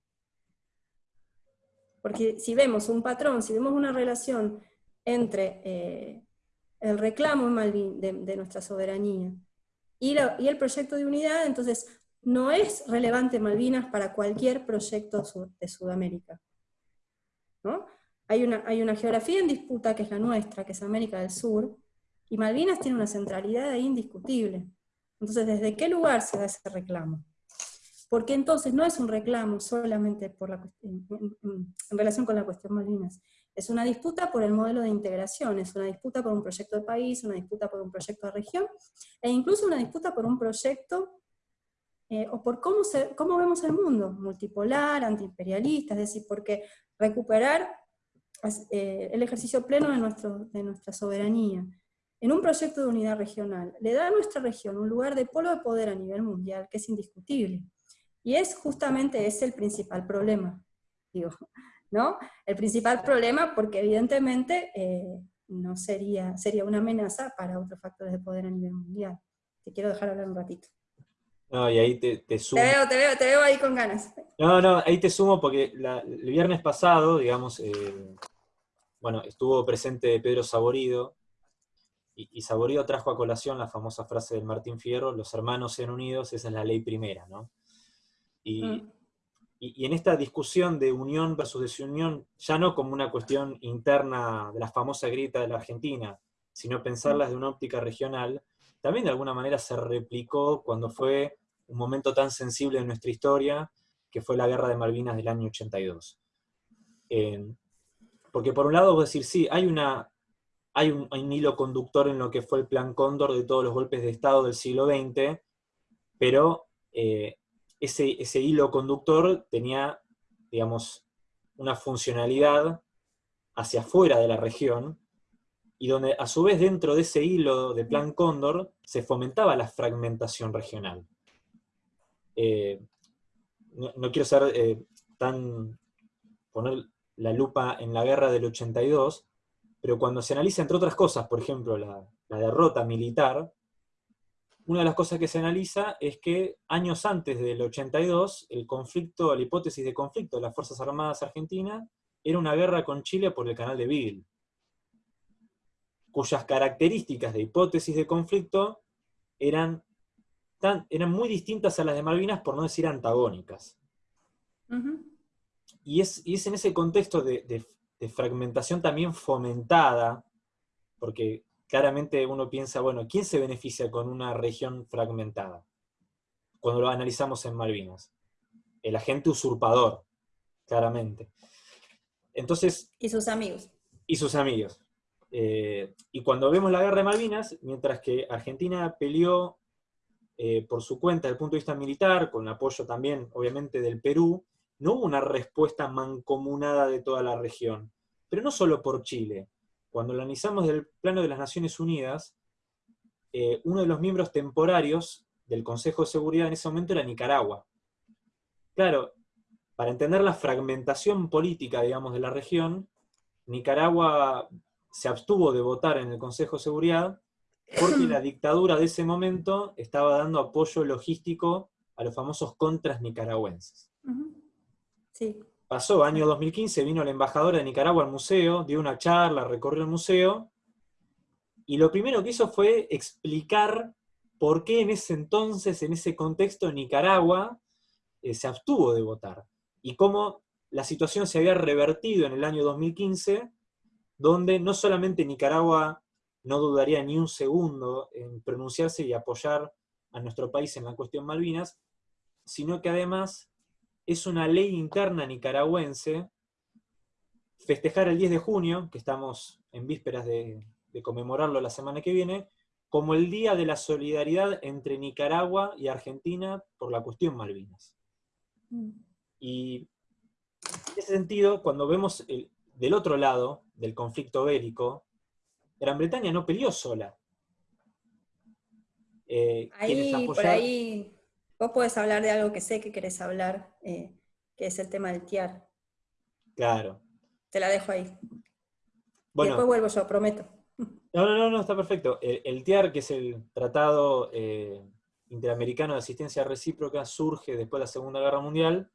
Porque si vemos un patrón, si vemos una relación entre eh, el reclamo de, nuestra soberanía y, el proyecto de unidad, entonces no es relevante Malvinas para cualquier proyecto de Sudamérica. Hay, una, hay una geografía en disputa que es la nuestra, que es América del Sur, y Malvinas tiene una centralidad indiscutible. Entonces, ¿desde qué lugar se da ese reclamo? Porque entonces no es un reclamo solamente por la, en, relación con la cuestión Malvinas, es una disputa por el modelo de integración, es una disputa por un proyecto de país, una disputa por un proyecto de región, e incluso una disputa por un proyecto eh, o por cómo, cómo vemos el mundo, multipolar, antiimperialista, es decir, porque recuperar eh, el ejercicio pleno de, nuestro, de nuestra soberanía en un proyecto de unidad regional le da a nuestra región un lugar de polo de poder a nivel mundial que es indiscutible. Y es justamente ese el principal problema, digo, ¿no? El principal problema porque evidentemente eh, no sería, sería una amenaza para otros factores de poder a nivel mundial. Te quiero dejar hablar un ratito. No, y ahí te, sumo. Te veo, te veo, te veo ahí con ganas. No, no, ahí te sumo porque el viernes pasado, digamos, eh, bueno, estuvo presente Pedro Saborido, y, y, Saborido trajo a colación la famosa frase del Martín Fierro, los hermanos sean unidos, esa es la ley primera, ¿no? Mm. Y, en esta discusión de unión versus desunión, ya no como una cuestión interna de la famosa grieta de la Argentina, sino pensarlas de una óptica regional, también de alguna manera se replicó cuando fue un momento tan sensible en nuestra historia, que fue la guerra de Malvinas del año 82. Eh, porque por un lado decir, sí, hay, una, hay un, un, hilo conductor en lo que fue el plan Cóndor de todos los golpes de Estado del siglo XX, pero eh, ese, hilo conductor tenía, digamos, una funcionalidad hacia afuera de la región, y donde a su vez dentro de ese hilo de Plan Cóndor se fomentaba la fragmentación regional. Eh, no, quiero ser eh, tan... poner la lupa en la guerra del 82, pero cuando se analiza, entre otras cosas, por ejemplo, la derrota militar, una de las cosas que se analiza es que años antes del 82, el conflicto, la hipótesis de conflicto de las Fuerzas Armadas Argentinas era una guerra con Chile por el canal de Beagle, cuyas características de hipótesis de conflicto eran, tan, eran muy distintas a las de Malvinas, por no decir antagónicas. y, es, es, en ese contexto de fragmentación también fomentada, porque claramente uno piensa, bueno, ¿quién se beneficia con una región fragmentada? Cuando lo analizamos en Malvinas. El agente usurpador, claramente. Entonces... Y sus amigos. Y sus amigos. Eh, y cuando vemos la guerra de Malvinas, mientras que Argentina peleó eh, por su cuenta desde el punto de vista militar, con apoyo también, obviamente, del Perú, no hubo una respuesta mancomunada de toda la región. Pero no solo por Chile, cuando lo analizamos del plano de las Naciones Unidas, eh, uno de los miembros temporarios del Consejo de Seguridad en ese momento era Nicaragua. Claro, para entender la fragmentación política, digamos, de la región, Nicaragua se abstuvo de votar en el Consejo de Seguridad porque la dictadura de ese momento estaba dando apoyo logístico a los famosos contras nicaragüenses. Sí. Pasó, año 2015, vino la embajadora de Nicaragua al museo, dio una charla, recorrió el museo, y lo primero que hizo fue explicar por qué en ese entonces, en ese contexto, Nicaragua eh, se abstuvo de votar, y cómo la situación se había revertido en el año 2015, donde no solamente Nicaragua no dudaría ni un segundo en pronunciarse y apoyar a nuestro país en la cuestión Malvinas, sino que además es una ley interna nicaragüense festejar el 10 de junio, que estamos en vísperas de, conmemorarlo la semana que viene, como el Día de la Solidaridad entre Nicaragua y Argentina por la cuestión Malvinas. Mm. Y en ese sentido, cuando vemos del otro lado del conflicto bélico, Gran Bretaña no peleó sola. Eh, ahí, por ahí Vos podés hablar de algo que sé que querés hablar, eh, que es el tema del TIAR. Claro. Te la dejo ahí. Bueno, después vuelvo yo, prometo. No, no, no, está perfecto. El, TIAR, que es el Tratado eh, Interamericano de Asistencia Recíproca, surge después de la Segunda Guerra Mundial,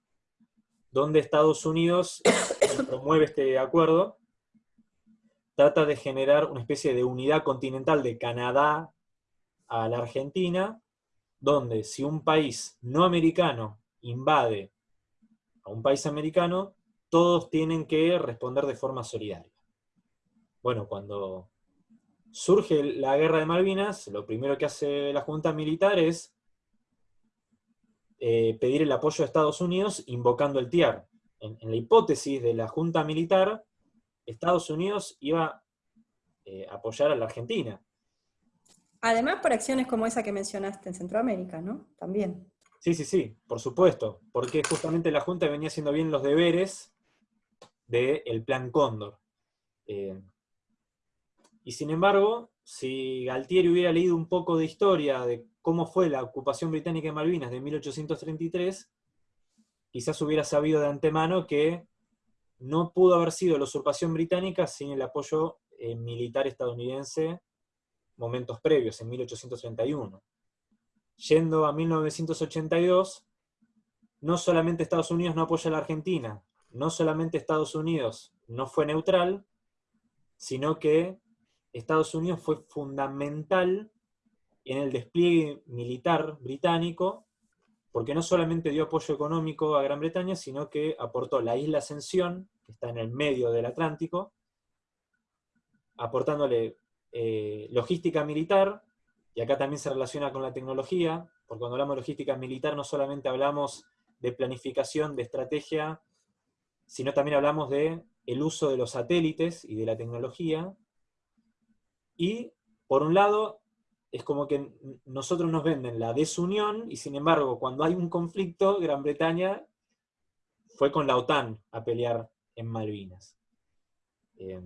donde Estados Unidos promueve este acuerdo, trata de generar una especie de unidad continental de Canadá a la Argentina, donde si un país no americano invade a un país americano, todos tienen que responder de forma solidaria. Bueno, cuando surge la guerra de Malvinas, lo primero que hace la Junta Militar es eh, pedir el apoyo de Estados Unidos invocando el TIAR. En, la hipótesis de la Junta Militar, Estados Unidos iba eh, a apoyar a la Argentina. Además por acciones como esa que mencionaste en Centroamérica, ¿no? También. Sí, sí, sí, por supuesto, porque justamente la Junta venía haciendo bien los deberes del Plan Cóndor. Eh, y sin embargo, si Galtieri hubiera leído un poco de historia de cómo fue la ocupación británica en Malvinas de 1833, quizás hubiera sabido de antemano que no pudo haber sido la usurpación británica sin el apoyo eh, militar estadounidense momentos previos, en 1831. Yendo a 1982, no solamente Estados Unidos no apoya a la Argentina, no solamente Estados Unidos no fue neutral, sino que Estados Unidos fue fundamental en el despliegue militar británico, porque no solamente dio apoyo económico a Gran Bretaña, sino que aportó la isla Ascensión, que está en el medio del Atlántico, aportándole eh, logística militar, y acá también se relaciona con la tecnología, porque cuando hablamos de logística militar no solamente hablamos de planificación, de estrategia, sino también hablamos de el uso de los satélites y de la tecnología. Y, por un lado, es como que nosotros nos venden la desunión, y sin embargo, cuando hay un conflicto, Gran Bretaña fue con la OTAN a pelear en Malvinas. Eh,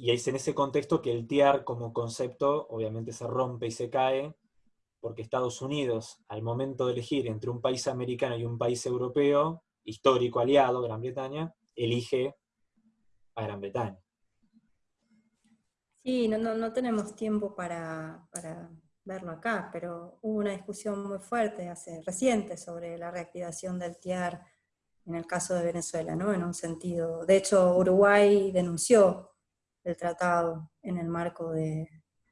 y es en ese contexto que el TIAR como concepto obviamente se rompe y se cae, porque Estados Unidos, al momento de elegir entre un país americano y un país europeo, histórico aliado, Gran Bretaña, elige a Gran Bretaña. Sí, no, no, tenemos tiempo para, verlo acá, pero hubo una discusión muy fuerte hace reciente sobre la reactivación del TIAR en el caso de Venezuela, ¿no? En un sentido. De hecho, Uruguay denunció el tratado en el marco de,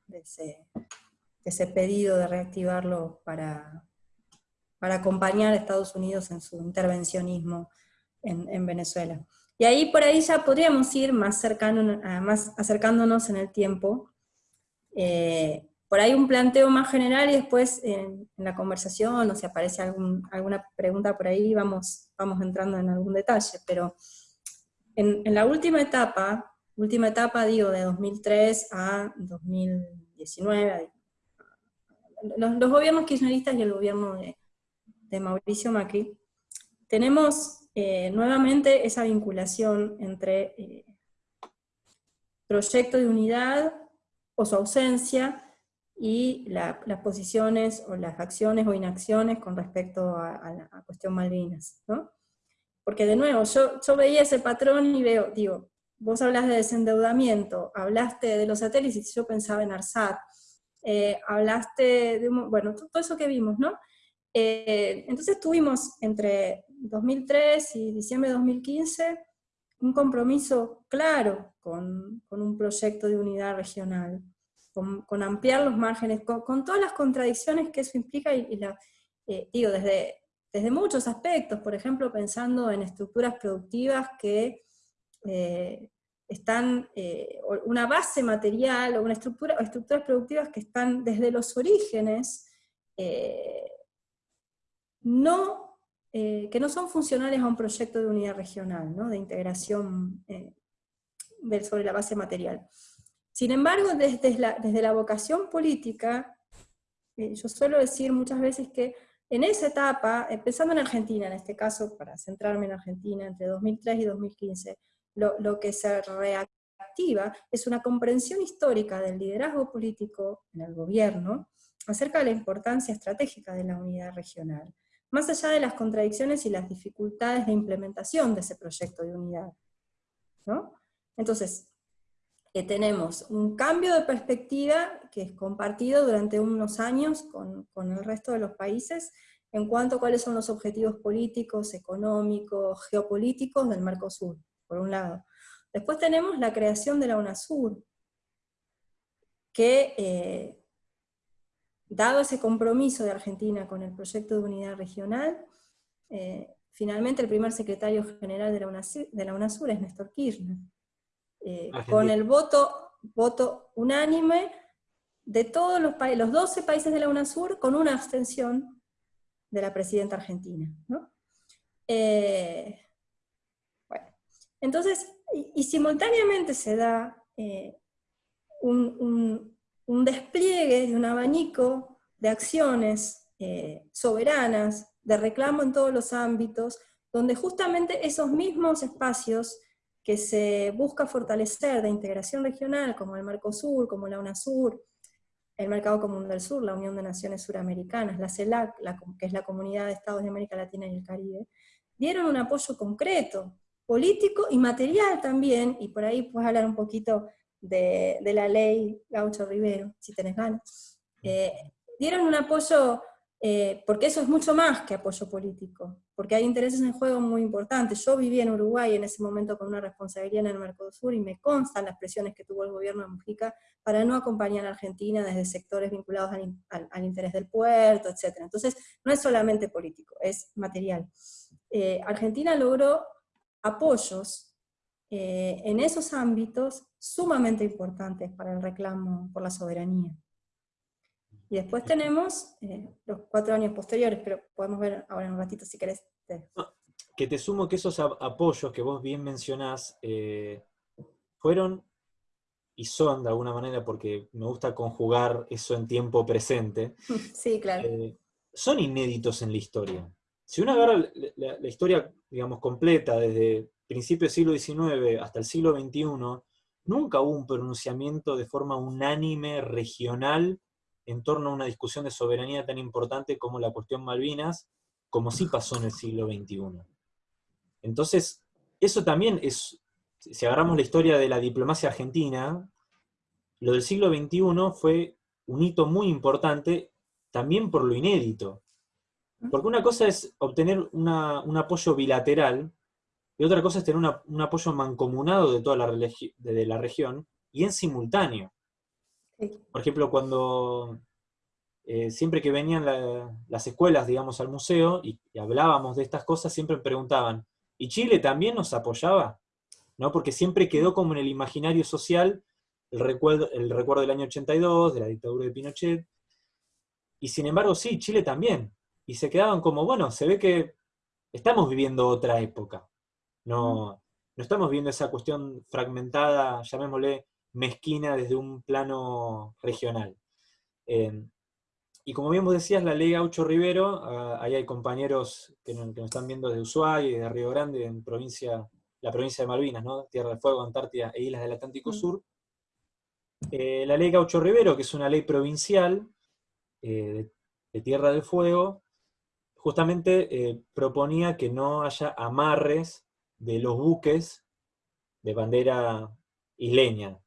ese, pedido de reactivarlo para, para acompañar a Estados Unidos en su intervencionismo en, Venezuela. Y ahí por ahí ya podríamos ir más, cercano, más acercándonos en el tiempo. Eh, por ahí un planteo más general y después en, la conversación o si aparece alguna pregunta por ahí vamos, vamos entrando en algún detalle, pero en, la última etapa, última etapa digo de 2003 a 2019, los, gobiernos kirchneristas y el gobierno de, Mauricio Macri, tenemos eh, nuevamente esa vinculación entre eh, proyecto de unidad o su ausencia y las posiciones o las acciones o inacciones con respecto a, la cuestión Malvinas. ¿no? Porque de nuevo, yo, yo veía ese patrón y veo, digo, vos hablas de desendeudamiento, hablaste de los satélites, yo pensaba en ARSAT, eh, hablaste de, bueno, todo eso que vimos, ¿no? Eh, entonces tuvimos entre 2003 y diciembre de 2015 un compromiso claro con, con un proyecto de unidad regional con, ampliar los márgenes, con, todas las contradicciones que eso implica, y, la, eh, digo, desde, desde muchos aspectos, por ejemplo, pensando en estructuras productivas que eh, están, eh, una base material, o una estructura, estructuras productivas que están desde los orígenes, no, que no son funcionales a un proyecto de unidad regional, ¿no? de integración sobre la base material. Sin embargo, desde la, desde la vocación política, eh, yo suelo decir muchas veces que en esa etapa, empezando en Argentina, en este caso, para centrarme en Argentina, entre 2003 y 2015, lo, que se reactiva es una comprensión histórica del liderazgo político en el gobierno acerca de la importancia estratégica de la unidad regional, más allá de las contradicciones y las dificultades de implementación de ese proyecto de unidad. ¿no? Entonces, tenemos un cambio de perspectiva que es compartido durante unos años con, con, el resto de los países en cuanto a cuáles son los objetivos políticos, económicos, geopolíticos del Mercosur, por un lado. Después tenemos la creación de la UNASUR, que eh, dado ese compromiso de Argentina con el proyecto de unidad regional, eh, finalmente el primer secretario general de la, UNASUR, de la UNASUR es Néstor Kirchner. Eh, con el voto, voto unánime de todos los, los 12 países de la UNASUR, con una abstención de la presidenta argentina. Eh, bueno, entonces, y, simultáneamente se da eh, un, despliegue de un abanico de acciones soberanas, de reclamo en todos los ámbitos, donde justamente esos mismos espacios que se busca fortalecer de integración regional, como el Mercosur, como la UNASUR, el Mercado Común del Sur, la Unión de Naciones Suramericanas, la CELAC, que es la Comunidad de Estados de América Latina y el Caribe, dieron un apoyo concreto, político y material también, y por ahí puedes hablar un poquito de, la ley Gaucho Rivero, si tenés ganas, eh, dieron un apoyo eh, porque eso es mucho más que apoyo político, porque hay intereses en juego muy importantes. Yo viví en Uruguay en ese momento con una responsabilidad en el Mercosur y me constan las presiones que tuvo el gobierno de Mujica para no acompañar a Argentina desde sectores vinculados al, interés del puerto, etc. Entonces, no es solamente político, es material. Eh, Argentina logró apoyos eh, en esos ámbitos sumamente importantes para el reclamo por la soberanía. Y después tenemos eh, los cuatro años posteriores, pero podemos ver ahora en un ratito si querés. Que te sumo que esos apoyos que vos bien mencionás eh, fueron y son de alguna manera, porque me gusta conjugar eso en tiempo presente, sí, claro. Eh, son inéditos en la historia. Si uno agarra la, la, historia, digamos, completa, desde principios del siglo XIX hasta el siglo XXI, nunca hubo un pronunciamiento de forma unánime, regional, en torno a una discusión de soberanía tan importante como la cuestión Malvinas, como sí pasó en el siglo XXI. Entonces, eso también es, si agarramos la historia de la diplomacia argentina, lo del siglo XXI fue un hito muy importante, también por lo inédito. Porque una cosa es obtener un apoyo bilateral, y otra cosa es tener un apoyo mancomunado de toda la, de la región, y en simultáneo. Por ejemplo, cuando eh, siempre que venían las escuelas, digamos, al museo, y, hablábamos de estas cosas, siempre preguntaban, ¿y Chile también nos apoyaba? ¿No? Porque siempre quedó como en el imaginario social el recuerdo, el recuerdo del año 82, de la dictadura de Pinochet, y sin embargo sí, Chile también. Y se quedaban como, bueno, se ve que estamos viviendo otra época. No, no estamos viendo esa cuestión fragmentada, llamémosle mezquina desde un plano regional. Eh, y como bien vos decías, la ley Gaucho Rivero, ah, ahí hay compañeros que nos, están viendo de Ushuaia de Río Grande, en provincia, la provincia de Malvinas, ¿no? Tierra del Fuego, Antártida e Islas del Atlántico mm. Sur. Eh, la ley Gaucho Rivero, que es una ley provincial eh, de, Tierra del Fuego, justamente eh, proponía que no haya amarres de los buques de bandera isleña,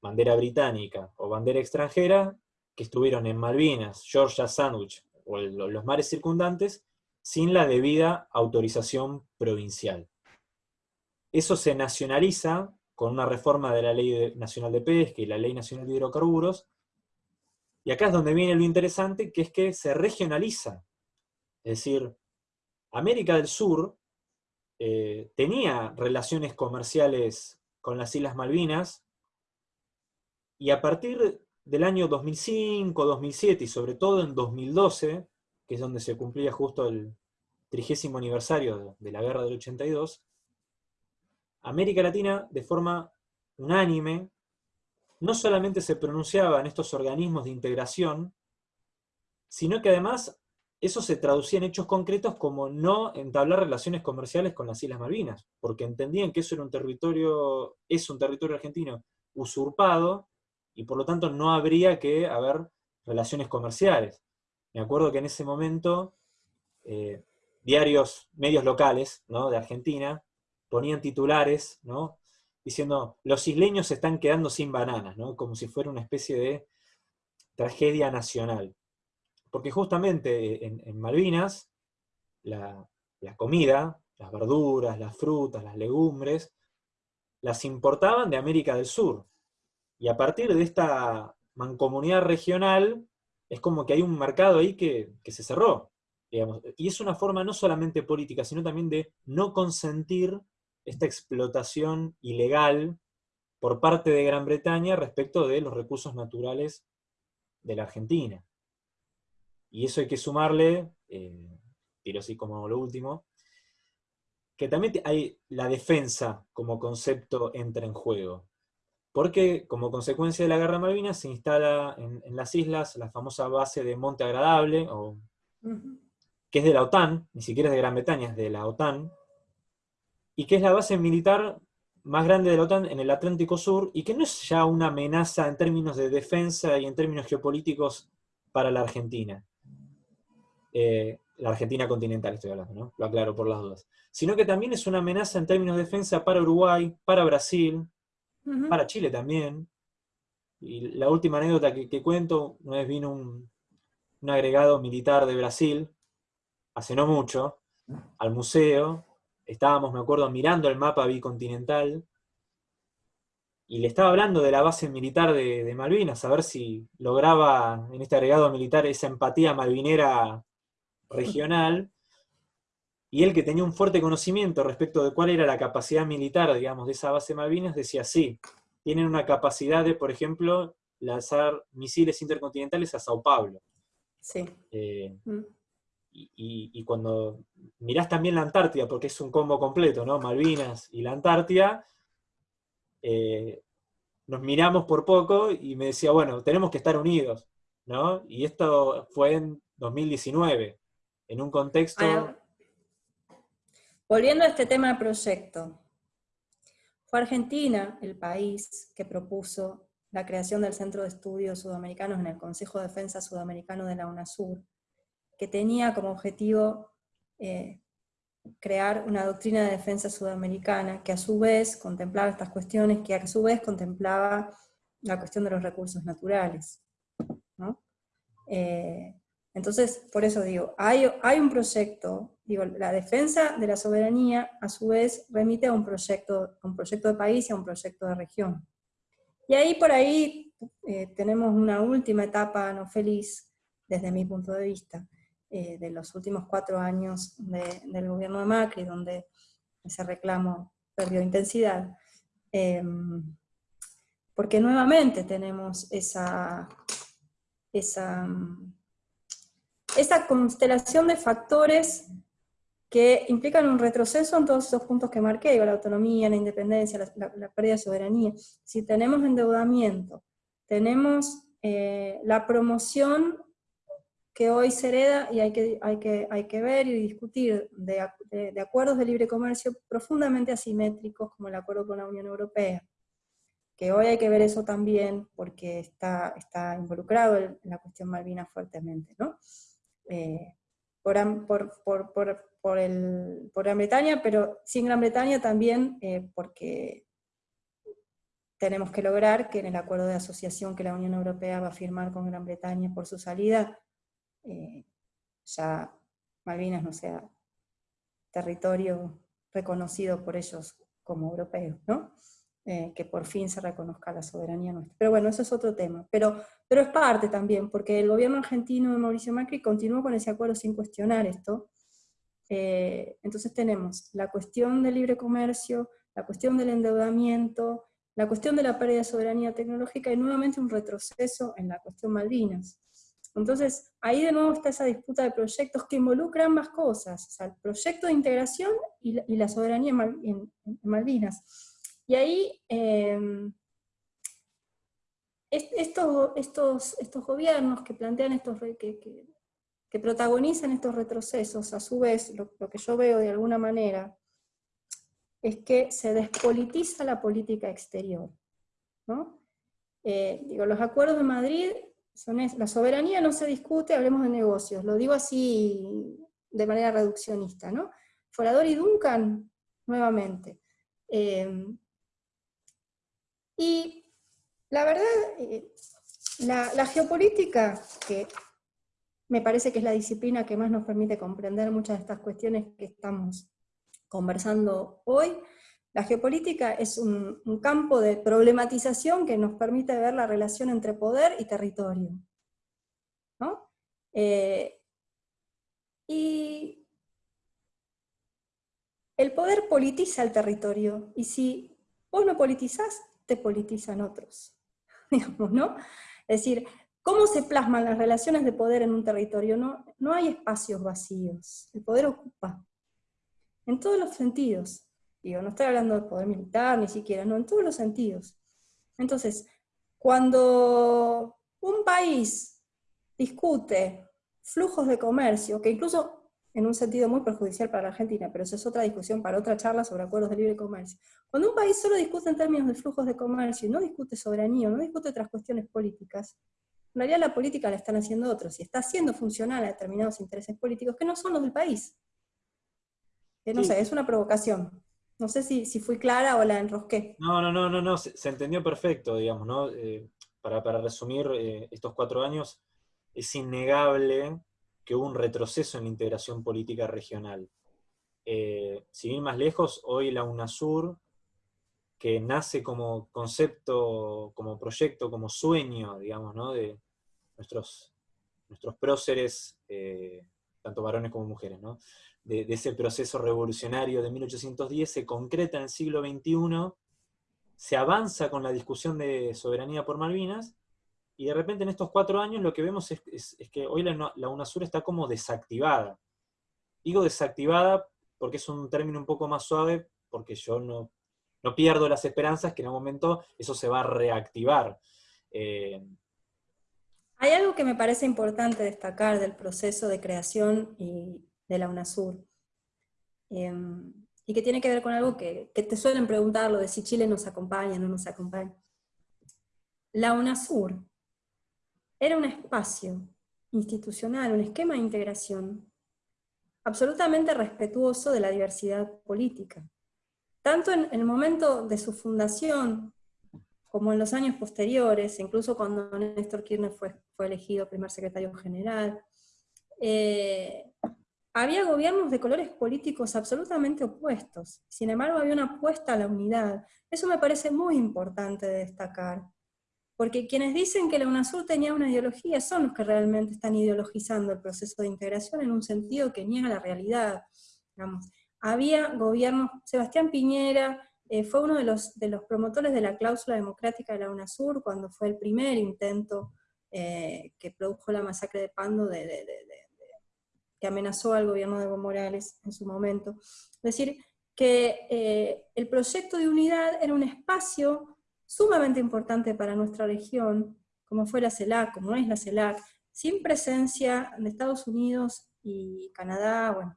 bandera británica o bandera extranjera que estuvieron en Malvinas, Georgia Sandwich o los mares circundantes, sin la debida autorización provincial. Eso se nacionaliza con una reforma de la Ley Nacional de Pesca y la Ley Nacional de Hidrocarburos, y acá es donde viene lo interesante, que es que se regionaliza. Es decir, América del Sur eh, tenía relaciones comerciales con las Islas Malvinas, y a partir del año 2005, 2007 y sobre todo en 2012, que es donde se cumplía justo el trigésimo aniversario de la Guerra del 82, América Latina, de forma unánime, no solamente se pronunciaba en estos organismos de integración, sino que además eso se traducía en hechos concretos como no entablar relaciones comerciales con las Islas Malvinas, porque entendían que eso era un territorio, es un territorio argentino usurpado, y por lo tanto no habría que haber relaciones comerciales. Me acuerdo que en ese momento eh, diarios, medios locales de Argentina, ponían titulares ¿no? diciendo los isleños se están quedando sin bananas, ¿no? como si fuera una especie de tragedia nacional. Porque justamente en, Malvinas, la, comida, las verduras, las frutas, las legumbres, las importaban de América del Sur, y a partir de esta mancomunidad regional, es como que hay un mercado ahí que, se cerró. Y es una forma no solamente política, sino también de no consentir esta explotación ilegal por parte de Gran Bretaña respecto de los recursos naturales de la Argentina. Y eso hay que sumarle, eh, tiro así como lo último, que también hay la defensa como concepto entra en juego porque como consecuencia de la Guerra Malvinas se instala en, las islas la famosa base de Monte Agradable, que es de la OTAN, ni siquiera es de Gran Bretaña, es de la OTAN, y que es la base militar más grande de la OTAN en el Atlántico Sur, y que no es ya una amenaza en términos de defensa y en términos geopolíticos para la Argentina. Eh, la Argentina continental estoy hablando, ¿no? Lo aclaro por las dudas. Sino que también es una amenaza en términos de defensa para Uruguay, para Brasil, para Chile también. Y la última anécdota que, cuento, una vez vino un, agregado militar de Brasil, hace no mucho, al museo, estábamos, me acuerdo, mirando el mapa bicontinental, y le estaba hablando de la base militar de, de, Malvinas, a ver si lograba en este agregado militar esa empatía malvinera regional, y él que tenía un fuerte conocimiento respecto de cuál era la capacidad militar, digamos, de esa base Malvinas, decía, sí, tienen una capacidad de, por ejemplo, lanzar misiles intercontinentales a Sao Paulo. Sí. Eh, mm. y, cuando mirás también la Antártida, porque es un combo completo, ¿no? Malvinas y la Antártida, eh, nos miramos por poco y me decía, bueno, tenemos que estar unidos, ¿no? Y esto fue en 2019, en un contexto... Volviendo a este tema de proyecto, fue Argentina el país que propuso la creación del Centro de Estudios Sudamericanos en el Consejo de Defensa Sudamericano de la UNASUR, que tenía como objetivo eh, crear una doctrina de defensa sudamericana que a su vez contemplaba estas cuestiones, que a su vez contemplaba la cuestión de los recursos naturales. Eh, entonces, por eso digo, hay, un proyecto, digo, la defensa de la soberanía a su vez remite a un proyecto, un proyecto de país y a un proyecto de región. Y ahí por ahí eh, tenemos una última etapa no feliz, desde mi punto de vista, eh, de los últimos cuatro años del gobierno de Macri, donde ese reclamo perdió intensidad. Em, porque nuevamente tenemos esa, esa, esa constelación de factores que implican un retroceso en todos esos puntos que marqué, la autonomía, la independencia, la, pérdida de soberanía. Si tenemos endeudamiento, tenemos eh, la promoción que hoy se hereda y hay que, hay que, hay que ver y discutir de, de, acuerdos de libre comercio profundamente asimétricos como el acuerdo con la Unión Europea, que hoy hay que ver eso también porque está, está involucrado en la cuestión Malvinas fuertemente, ¿no? Eh, por, por, por, por, por Gran Bretaña, pero sin Gran Bretaña también eh, porque tenemos que lograr que en el acuerdo de asociación que la Unión Europea va a firmar con Gran Bretaña por su salida, eh, ya Malvinas no sea territorio reconocido por ellos como europeos, ¿no? Eh, que por fin se reconozca la soberanía nuestra. Pero bueno, eso es otro tema. Pero, pero es parte también, porque el gobierno argentino de Mauricio Macri continuó con ese acuerdo sin cuestionar esto. Eh, entonces tenemos la cuestión del libre comercio, la cuestión del endeudamiento, la cuestión de la pérdida de soberanía tecnológica y nuevamente un retroceso en la cuestión Malvinas. Entonces, ahí de nuevo está esa disputa de proyectos que involucran ambas cosas, o sea, el proyecto de integración y la, soberanía en, Malvinas. Y ahí, em, estos, estos, estos gobiernos que plantean estos, que, que, protagonizan estos retrocesos, a su vez, lo, que yo veo de alguna manera, es que se despolitiza la política exterior. ¿no? Eh, digo, los acuerdos de Madrid la soberanía no se discute, hablemos de negocios, lo digo así de manera reduccionista, ¿no? Forador y Duncan, nuevamente. Em, y la verdad, eh, la, geopolítica, que me parece que es la disciplina que más nos permite comprender muchas de estas cuestiones que estamos conversando hoy, la geopolítica es un, campo de problematización que nos permite ver la relación entre poder y territorio. Eh, y el poder politiza el territorio, y si vos no politizás, te politizan otros. Digamos, ¿no? Es decir, ¿cómo se plasman las relaciones de poder en un territorio? No, no hay espacios vacíos, el poder ocupa, en todos los sentidos no estoy hablando de poder militar ni siquiera, no, en todos los sentidos. Entonces, cuando un país discute flujos de comercio, que incluso en un sentido muy perjudicial para la Argentina, pero eso es otra discusión para otra charla sobre acuerdos de libre comercio. Cuando un país solo discute en términos de flujos de comercio y no discute soberanía, no discute otras cuestiones políticas, en realidad la política la están haciendo otros y está haciendo funcional a determinados intereses políticos que no son los del país. no sé, es una provocación. No sé si, si fui clara o la enrosqué. No, no, no, no, no se, entendió perfecto, digamos, ¿no? Eh, para, resumir eh, estos cuatro años, es innegable que hubo un retroceso en la integración política regional. Eh, sin ir más lejos, hoy la UNASUR, que nace como concepto, como proyecto, como sueño, digamos, ¿no? de nuestros, nuestros próceres, tanto varones como mujeres, ¿no? de, ese proceso revolucionario de 1810 se concreta en el siglo XXI, se avanza con la discusión de soberanía por Malvinas, y de repente en estos cuatro años lo que vemos es, que hoy la, la, UNASUR está como desactivada. Digo desactivada porque es un término un poco más suave, porque yo no, no pierdo las esperanzas que en algún momento eso se va a reactivar. Eh, Hay algo que me parece importante destacar del proceso de creación y, de la UNASUR. Em, y que tiene que ver con algo que, te suelen preguntar, lo de si Chile nos acompaña o no nos acompaña. La UNASUR era un espacio institucional, un esquema de integración absolutamente respetuoso de la diversidad política. Tanto en el momento de su fundación como en los años posteriores, incluso cuando Néstor Kirchner fue, fue elegido primer secretario general. Eh, había gobiernos de colores políticos absolutamente opuestos, sin embargo había una apuesta a la unidad. Eso me parece muy importante de destacar, porque quienes dicen que la UNASUR tenía una ideología son los que realmente están ideologizando el proceso de integración en un sentido que niega la realidad. había gobiernos, Sebastián Piñera eh, fue uno de los, de los promotores de la cláusula democrática de la UNASUR cuando fue el primer intento eh, que produjo la masacre de Pando de que amenazó al gobierno de Evo Morales en su momento. Es decir, que eh, el proyecto de unidad era un espacio sumamente importante para nuestra región, como fue la CELAC, como es la CELAC, sin presencia de Estados Unidos y Canadá, bueno,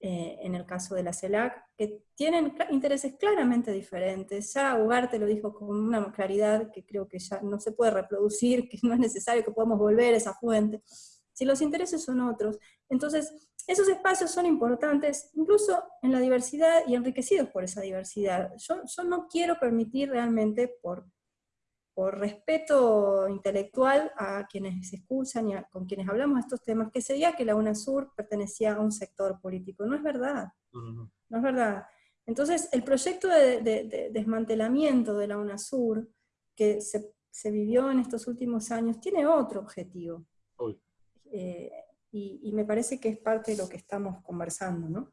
eh, en el caso de la CELAC, que tienen intereses claramente diferentes. Ya Ugarte lo dijo con una claridad que creo que ya no se puede reproducir, que no es necesario que podamos volver a esa fuente si los intereses son otros. Entonces, esos espacios son importantes, incluso en la diversidad y enriquecidos por esa diversidad. Yo, no quiero permitir realmente, por, por respeto intelectual a quienes se escuchan y con quienes hablamos de estos temas, que se diga que la UNASUR pertenecía a un sector político. No es verdad. No es verdad. Entonces, el proyecto de, desmantelamiento de la UNASUR que se, se, vivió en estos últimos años tiene otro objetivo. Eh, y, me parece que es parte de lo que estamos conversando, ¿no?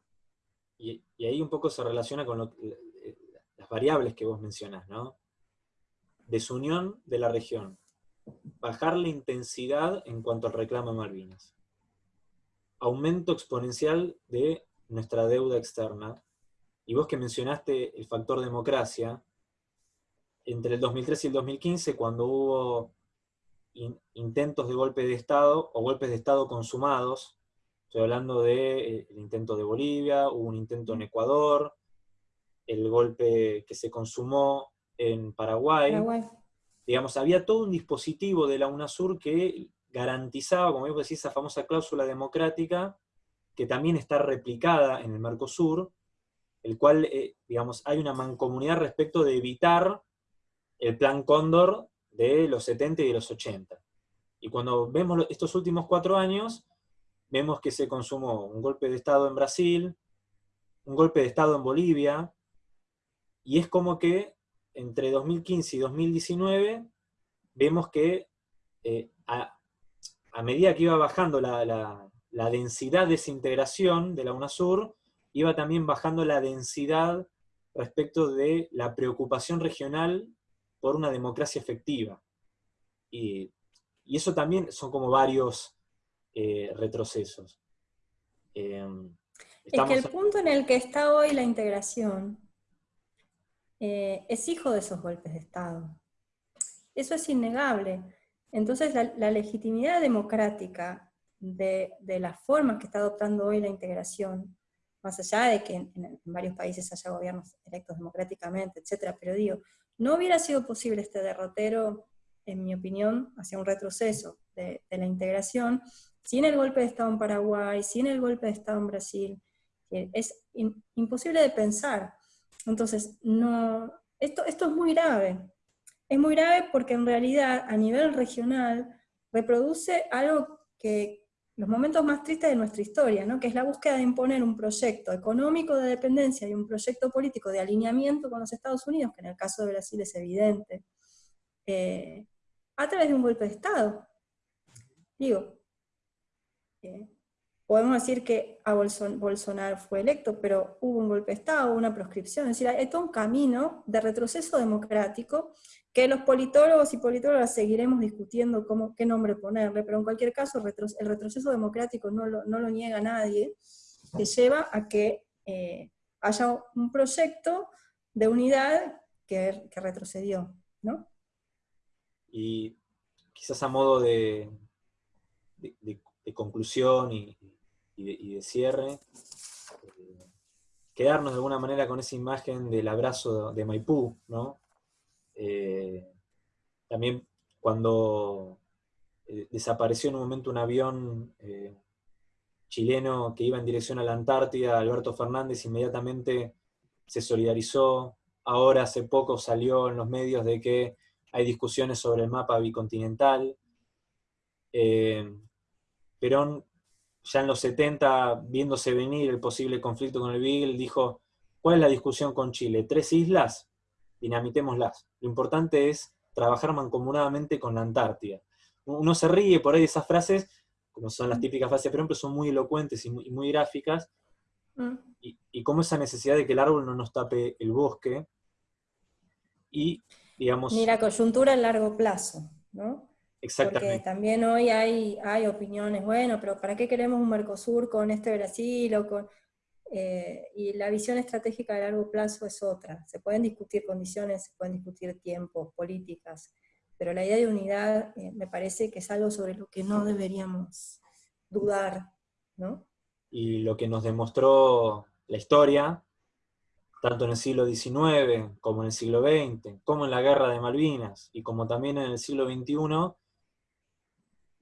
Y, ahí un poco se relaciona con las variables que vos mencionás, ¿no? Desunión de la región, bajar la intensidad en cuanto al reclamo de Malvinas, aumento exponencial de nuestra deuda externa, y vos que mencionaste el factor democracia, entre el 2003 y el 2015, cuando hubo intentos de golpe de Estado o golpes de Estado consumados. Estoy hablando del de, eh, intento de Bolivia, hubo un intento en Ecuador, el golpe que se consumó en Paraguay. Digamos, había todo un dispositivo de la UNASUR que garantizaba, como vos decís, esa famosa cláusula democrática, que también está replicada en el Mercosur, el cual, eh, digamos, hay una mancomunidad respecto de evitar el plan Cóndor de los 70 y de los 80. Y cuando vemos estos últimos cuatro años, vemos que se consumó un golpe de Estado en Brasil, un golpe de Estado en Bolivia, y es como que entre 2015 y 2019 vemos que eh, a, medida que iba bajando la, la, densidad de esa integración de la UNASUR, iba también bajando la densidad respecto de la preocupación regional por una democracia efectiva. Y, eso también son como varios eh, retrocesos. Em, es que el punto en el que está hoy la integración eh, es hijo de esos golpes de Estado. Eso es innegable. Entonces la, legitimidad democrática de, las formas que está adoptando hoy la integración, más allá de que en, en varios países haya gobiernos electos democráticamente, etcétera, pero digo, no hubiera sido posible este derrotero, en mi opinión, hacia un retroceso de, la integración, sin el golpe de Estado en Paraguay, sin el golpe de Estado en Brasil. Es imposible de pensar. Entonces, no, esto, esto es muy grave. Es muy grave porque en realidad, a nivel regional, reproduce algo que, los momentos más tristes de nuestra historia, ¿no? que es la búsqueda de imponer un proyecto económico de dependencia y un proyecto político de alineamiento con los Estados Unidos, que en el caso de Brasil es evidente, eh, a través de un golpe de Estado. Digo, eh, podemos decir que a Bolsonaro fue electo, pero hubo un golpe de Estado, una proscripción, es decir, hay todo un camino de retroceso democrático que los politólogos y politólogas seguiremos discutiendo cómo, qué nombre ponerle, pero en cualquier caso el retroceso democrático no lo, niega nadie, que lleva a que eh, haya un proyecto de unidad que, retrocedió, ¿no? Y quizás a modo de conclusión y, y de, cierre, eh, quedarnos de alguna manera con esa imagen del abrazo de Maipú, ¿no? Eh, también cuando eh, desapareció en un momento un avión chileno que iba en dirección a la Antártida, Alberto Fernández inmediatamente se solidarizó, ahora hace poco salió en los medios de que hay discusiones sobre el mapa bicontinental, eh, Perón, ya en los 70, viéndose venir el posible conflicto con el Beagle, dijo, ¿cuál es la discusión con Chile? ¿Tres islas? Dinamitémoslas. Lo importante es trabajar mancomunadamente con la Antártida. Uno se ríe por ahí de esas frases, como son las típicas frases pero son muy elocuentes y muy, gráficas, mm. y, y como esa necesidad de que el árbol no nos tape el bosque, y digamos... Ni la coyuntura a largo plazo, ¿no? Exactamente. Porque también hoy hay, hay opiniones, bueno, pero ¿para qué queremos un Mercosur con este Brasil o con... Eh, y la visión estratégica a largo plazo es otra. Se pueden discutir condiciones, se pueden discutir tiempos, políticas, pero la idea de unidad eh, me parece que es algo sobre lo que no deberíamos dudar, ¿no? Y lo que nos demostró la historia, tanto en el siglo XIX como en el siglo XX, como en la Guerra de Malvinas y como también en el siglo XXI,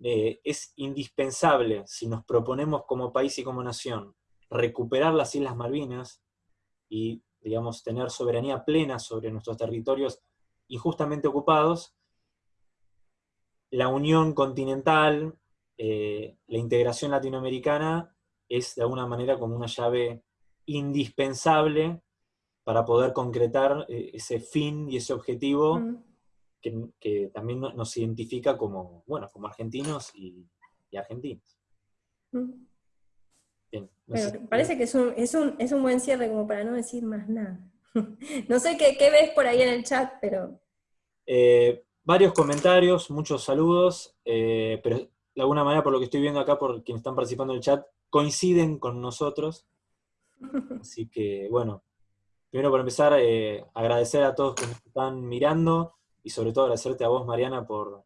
eh, es indispensable, si nos proponemos como país y como nación, recuperar las Islas Malvinas y, digamos, tener soberanía plena sobre nuestros territorios injustamente ocupados, la unión continental, eh, la integración latinoamericana es de alguna manera como una llave indispensable para poder concretar eh, ese fin y ese objetivo que, también nos identifica como, bueno, como argentinos y, parece que es un, es, un, es un, buen cierre como para no decir más nada. no sé qué, ves por ahí en el chat, pero... Eh, varios comentarios, muchos saludos, eh, pero de alguna manera por lo que estoy viendo acá, por quienes están participando en el chat, coinciden con nosotros. Así que, bueno, primero por empezar, eh, agradecer a todos que nos están mirando, y sobre todo agradecerte a vos, Mariana, por...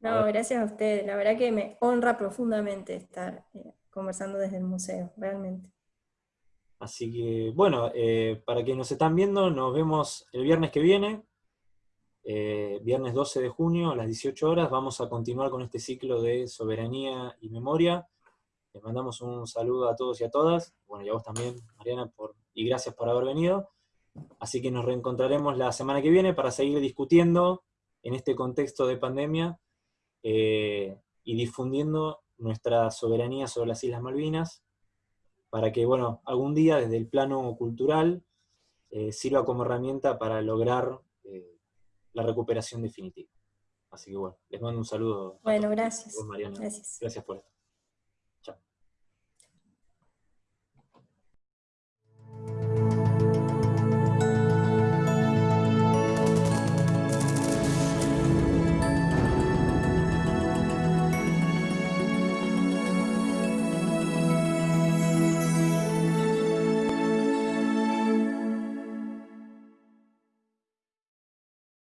No, gracias a ustedes. La verdad que me honra profundamente estar conversando desde el museo, realmente. Así que, bueno, eh, para quienes nos están viendo, nos vemos el viernes que viene, eh, viernes 12 de junio a las 18 horas. Vamos a continuar con este ciclo de soberanía y memoria. Les mandamos un saludo a todos y a todas. Bueno, y a vos también, Mariana, por, y gracias por haber venido. Así que nos reencontraremos la semana que viene para seguir discutiendo en este contexto de pandemia eh, y difundiendo nuestra soberanía sobre las Islas Malvinas, para que, bueno, algún día desde el plano cultural eh, sirva como herramienta para lograr eh, la recuperación definitiva. Así que bueno, les mando un saludo. Bueno, gracias. Gracias. Gracias por esto.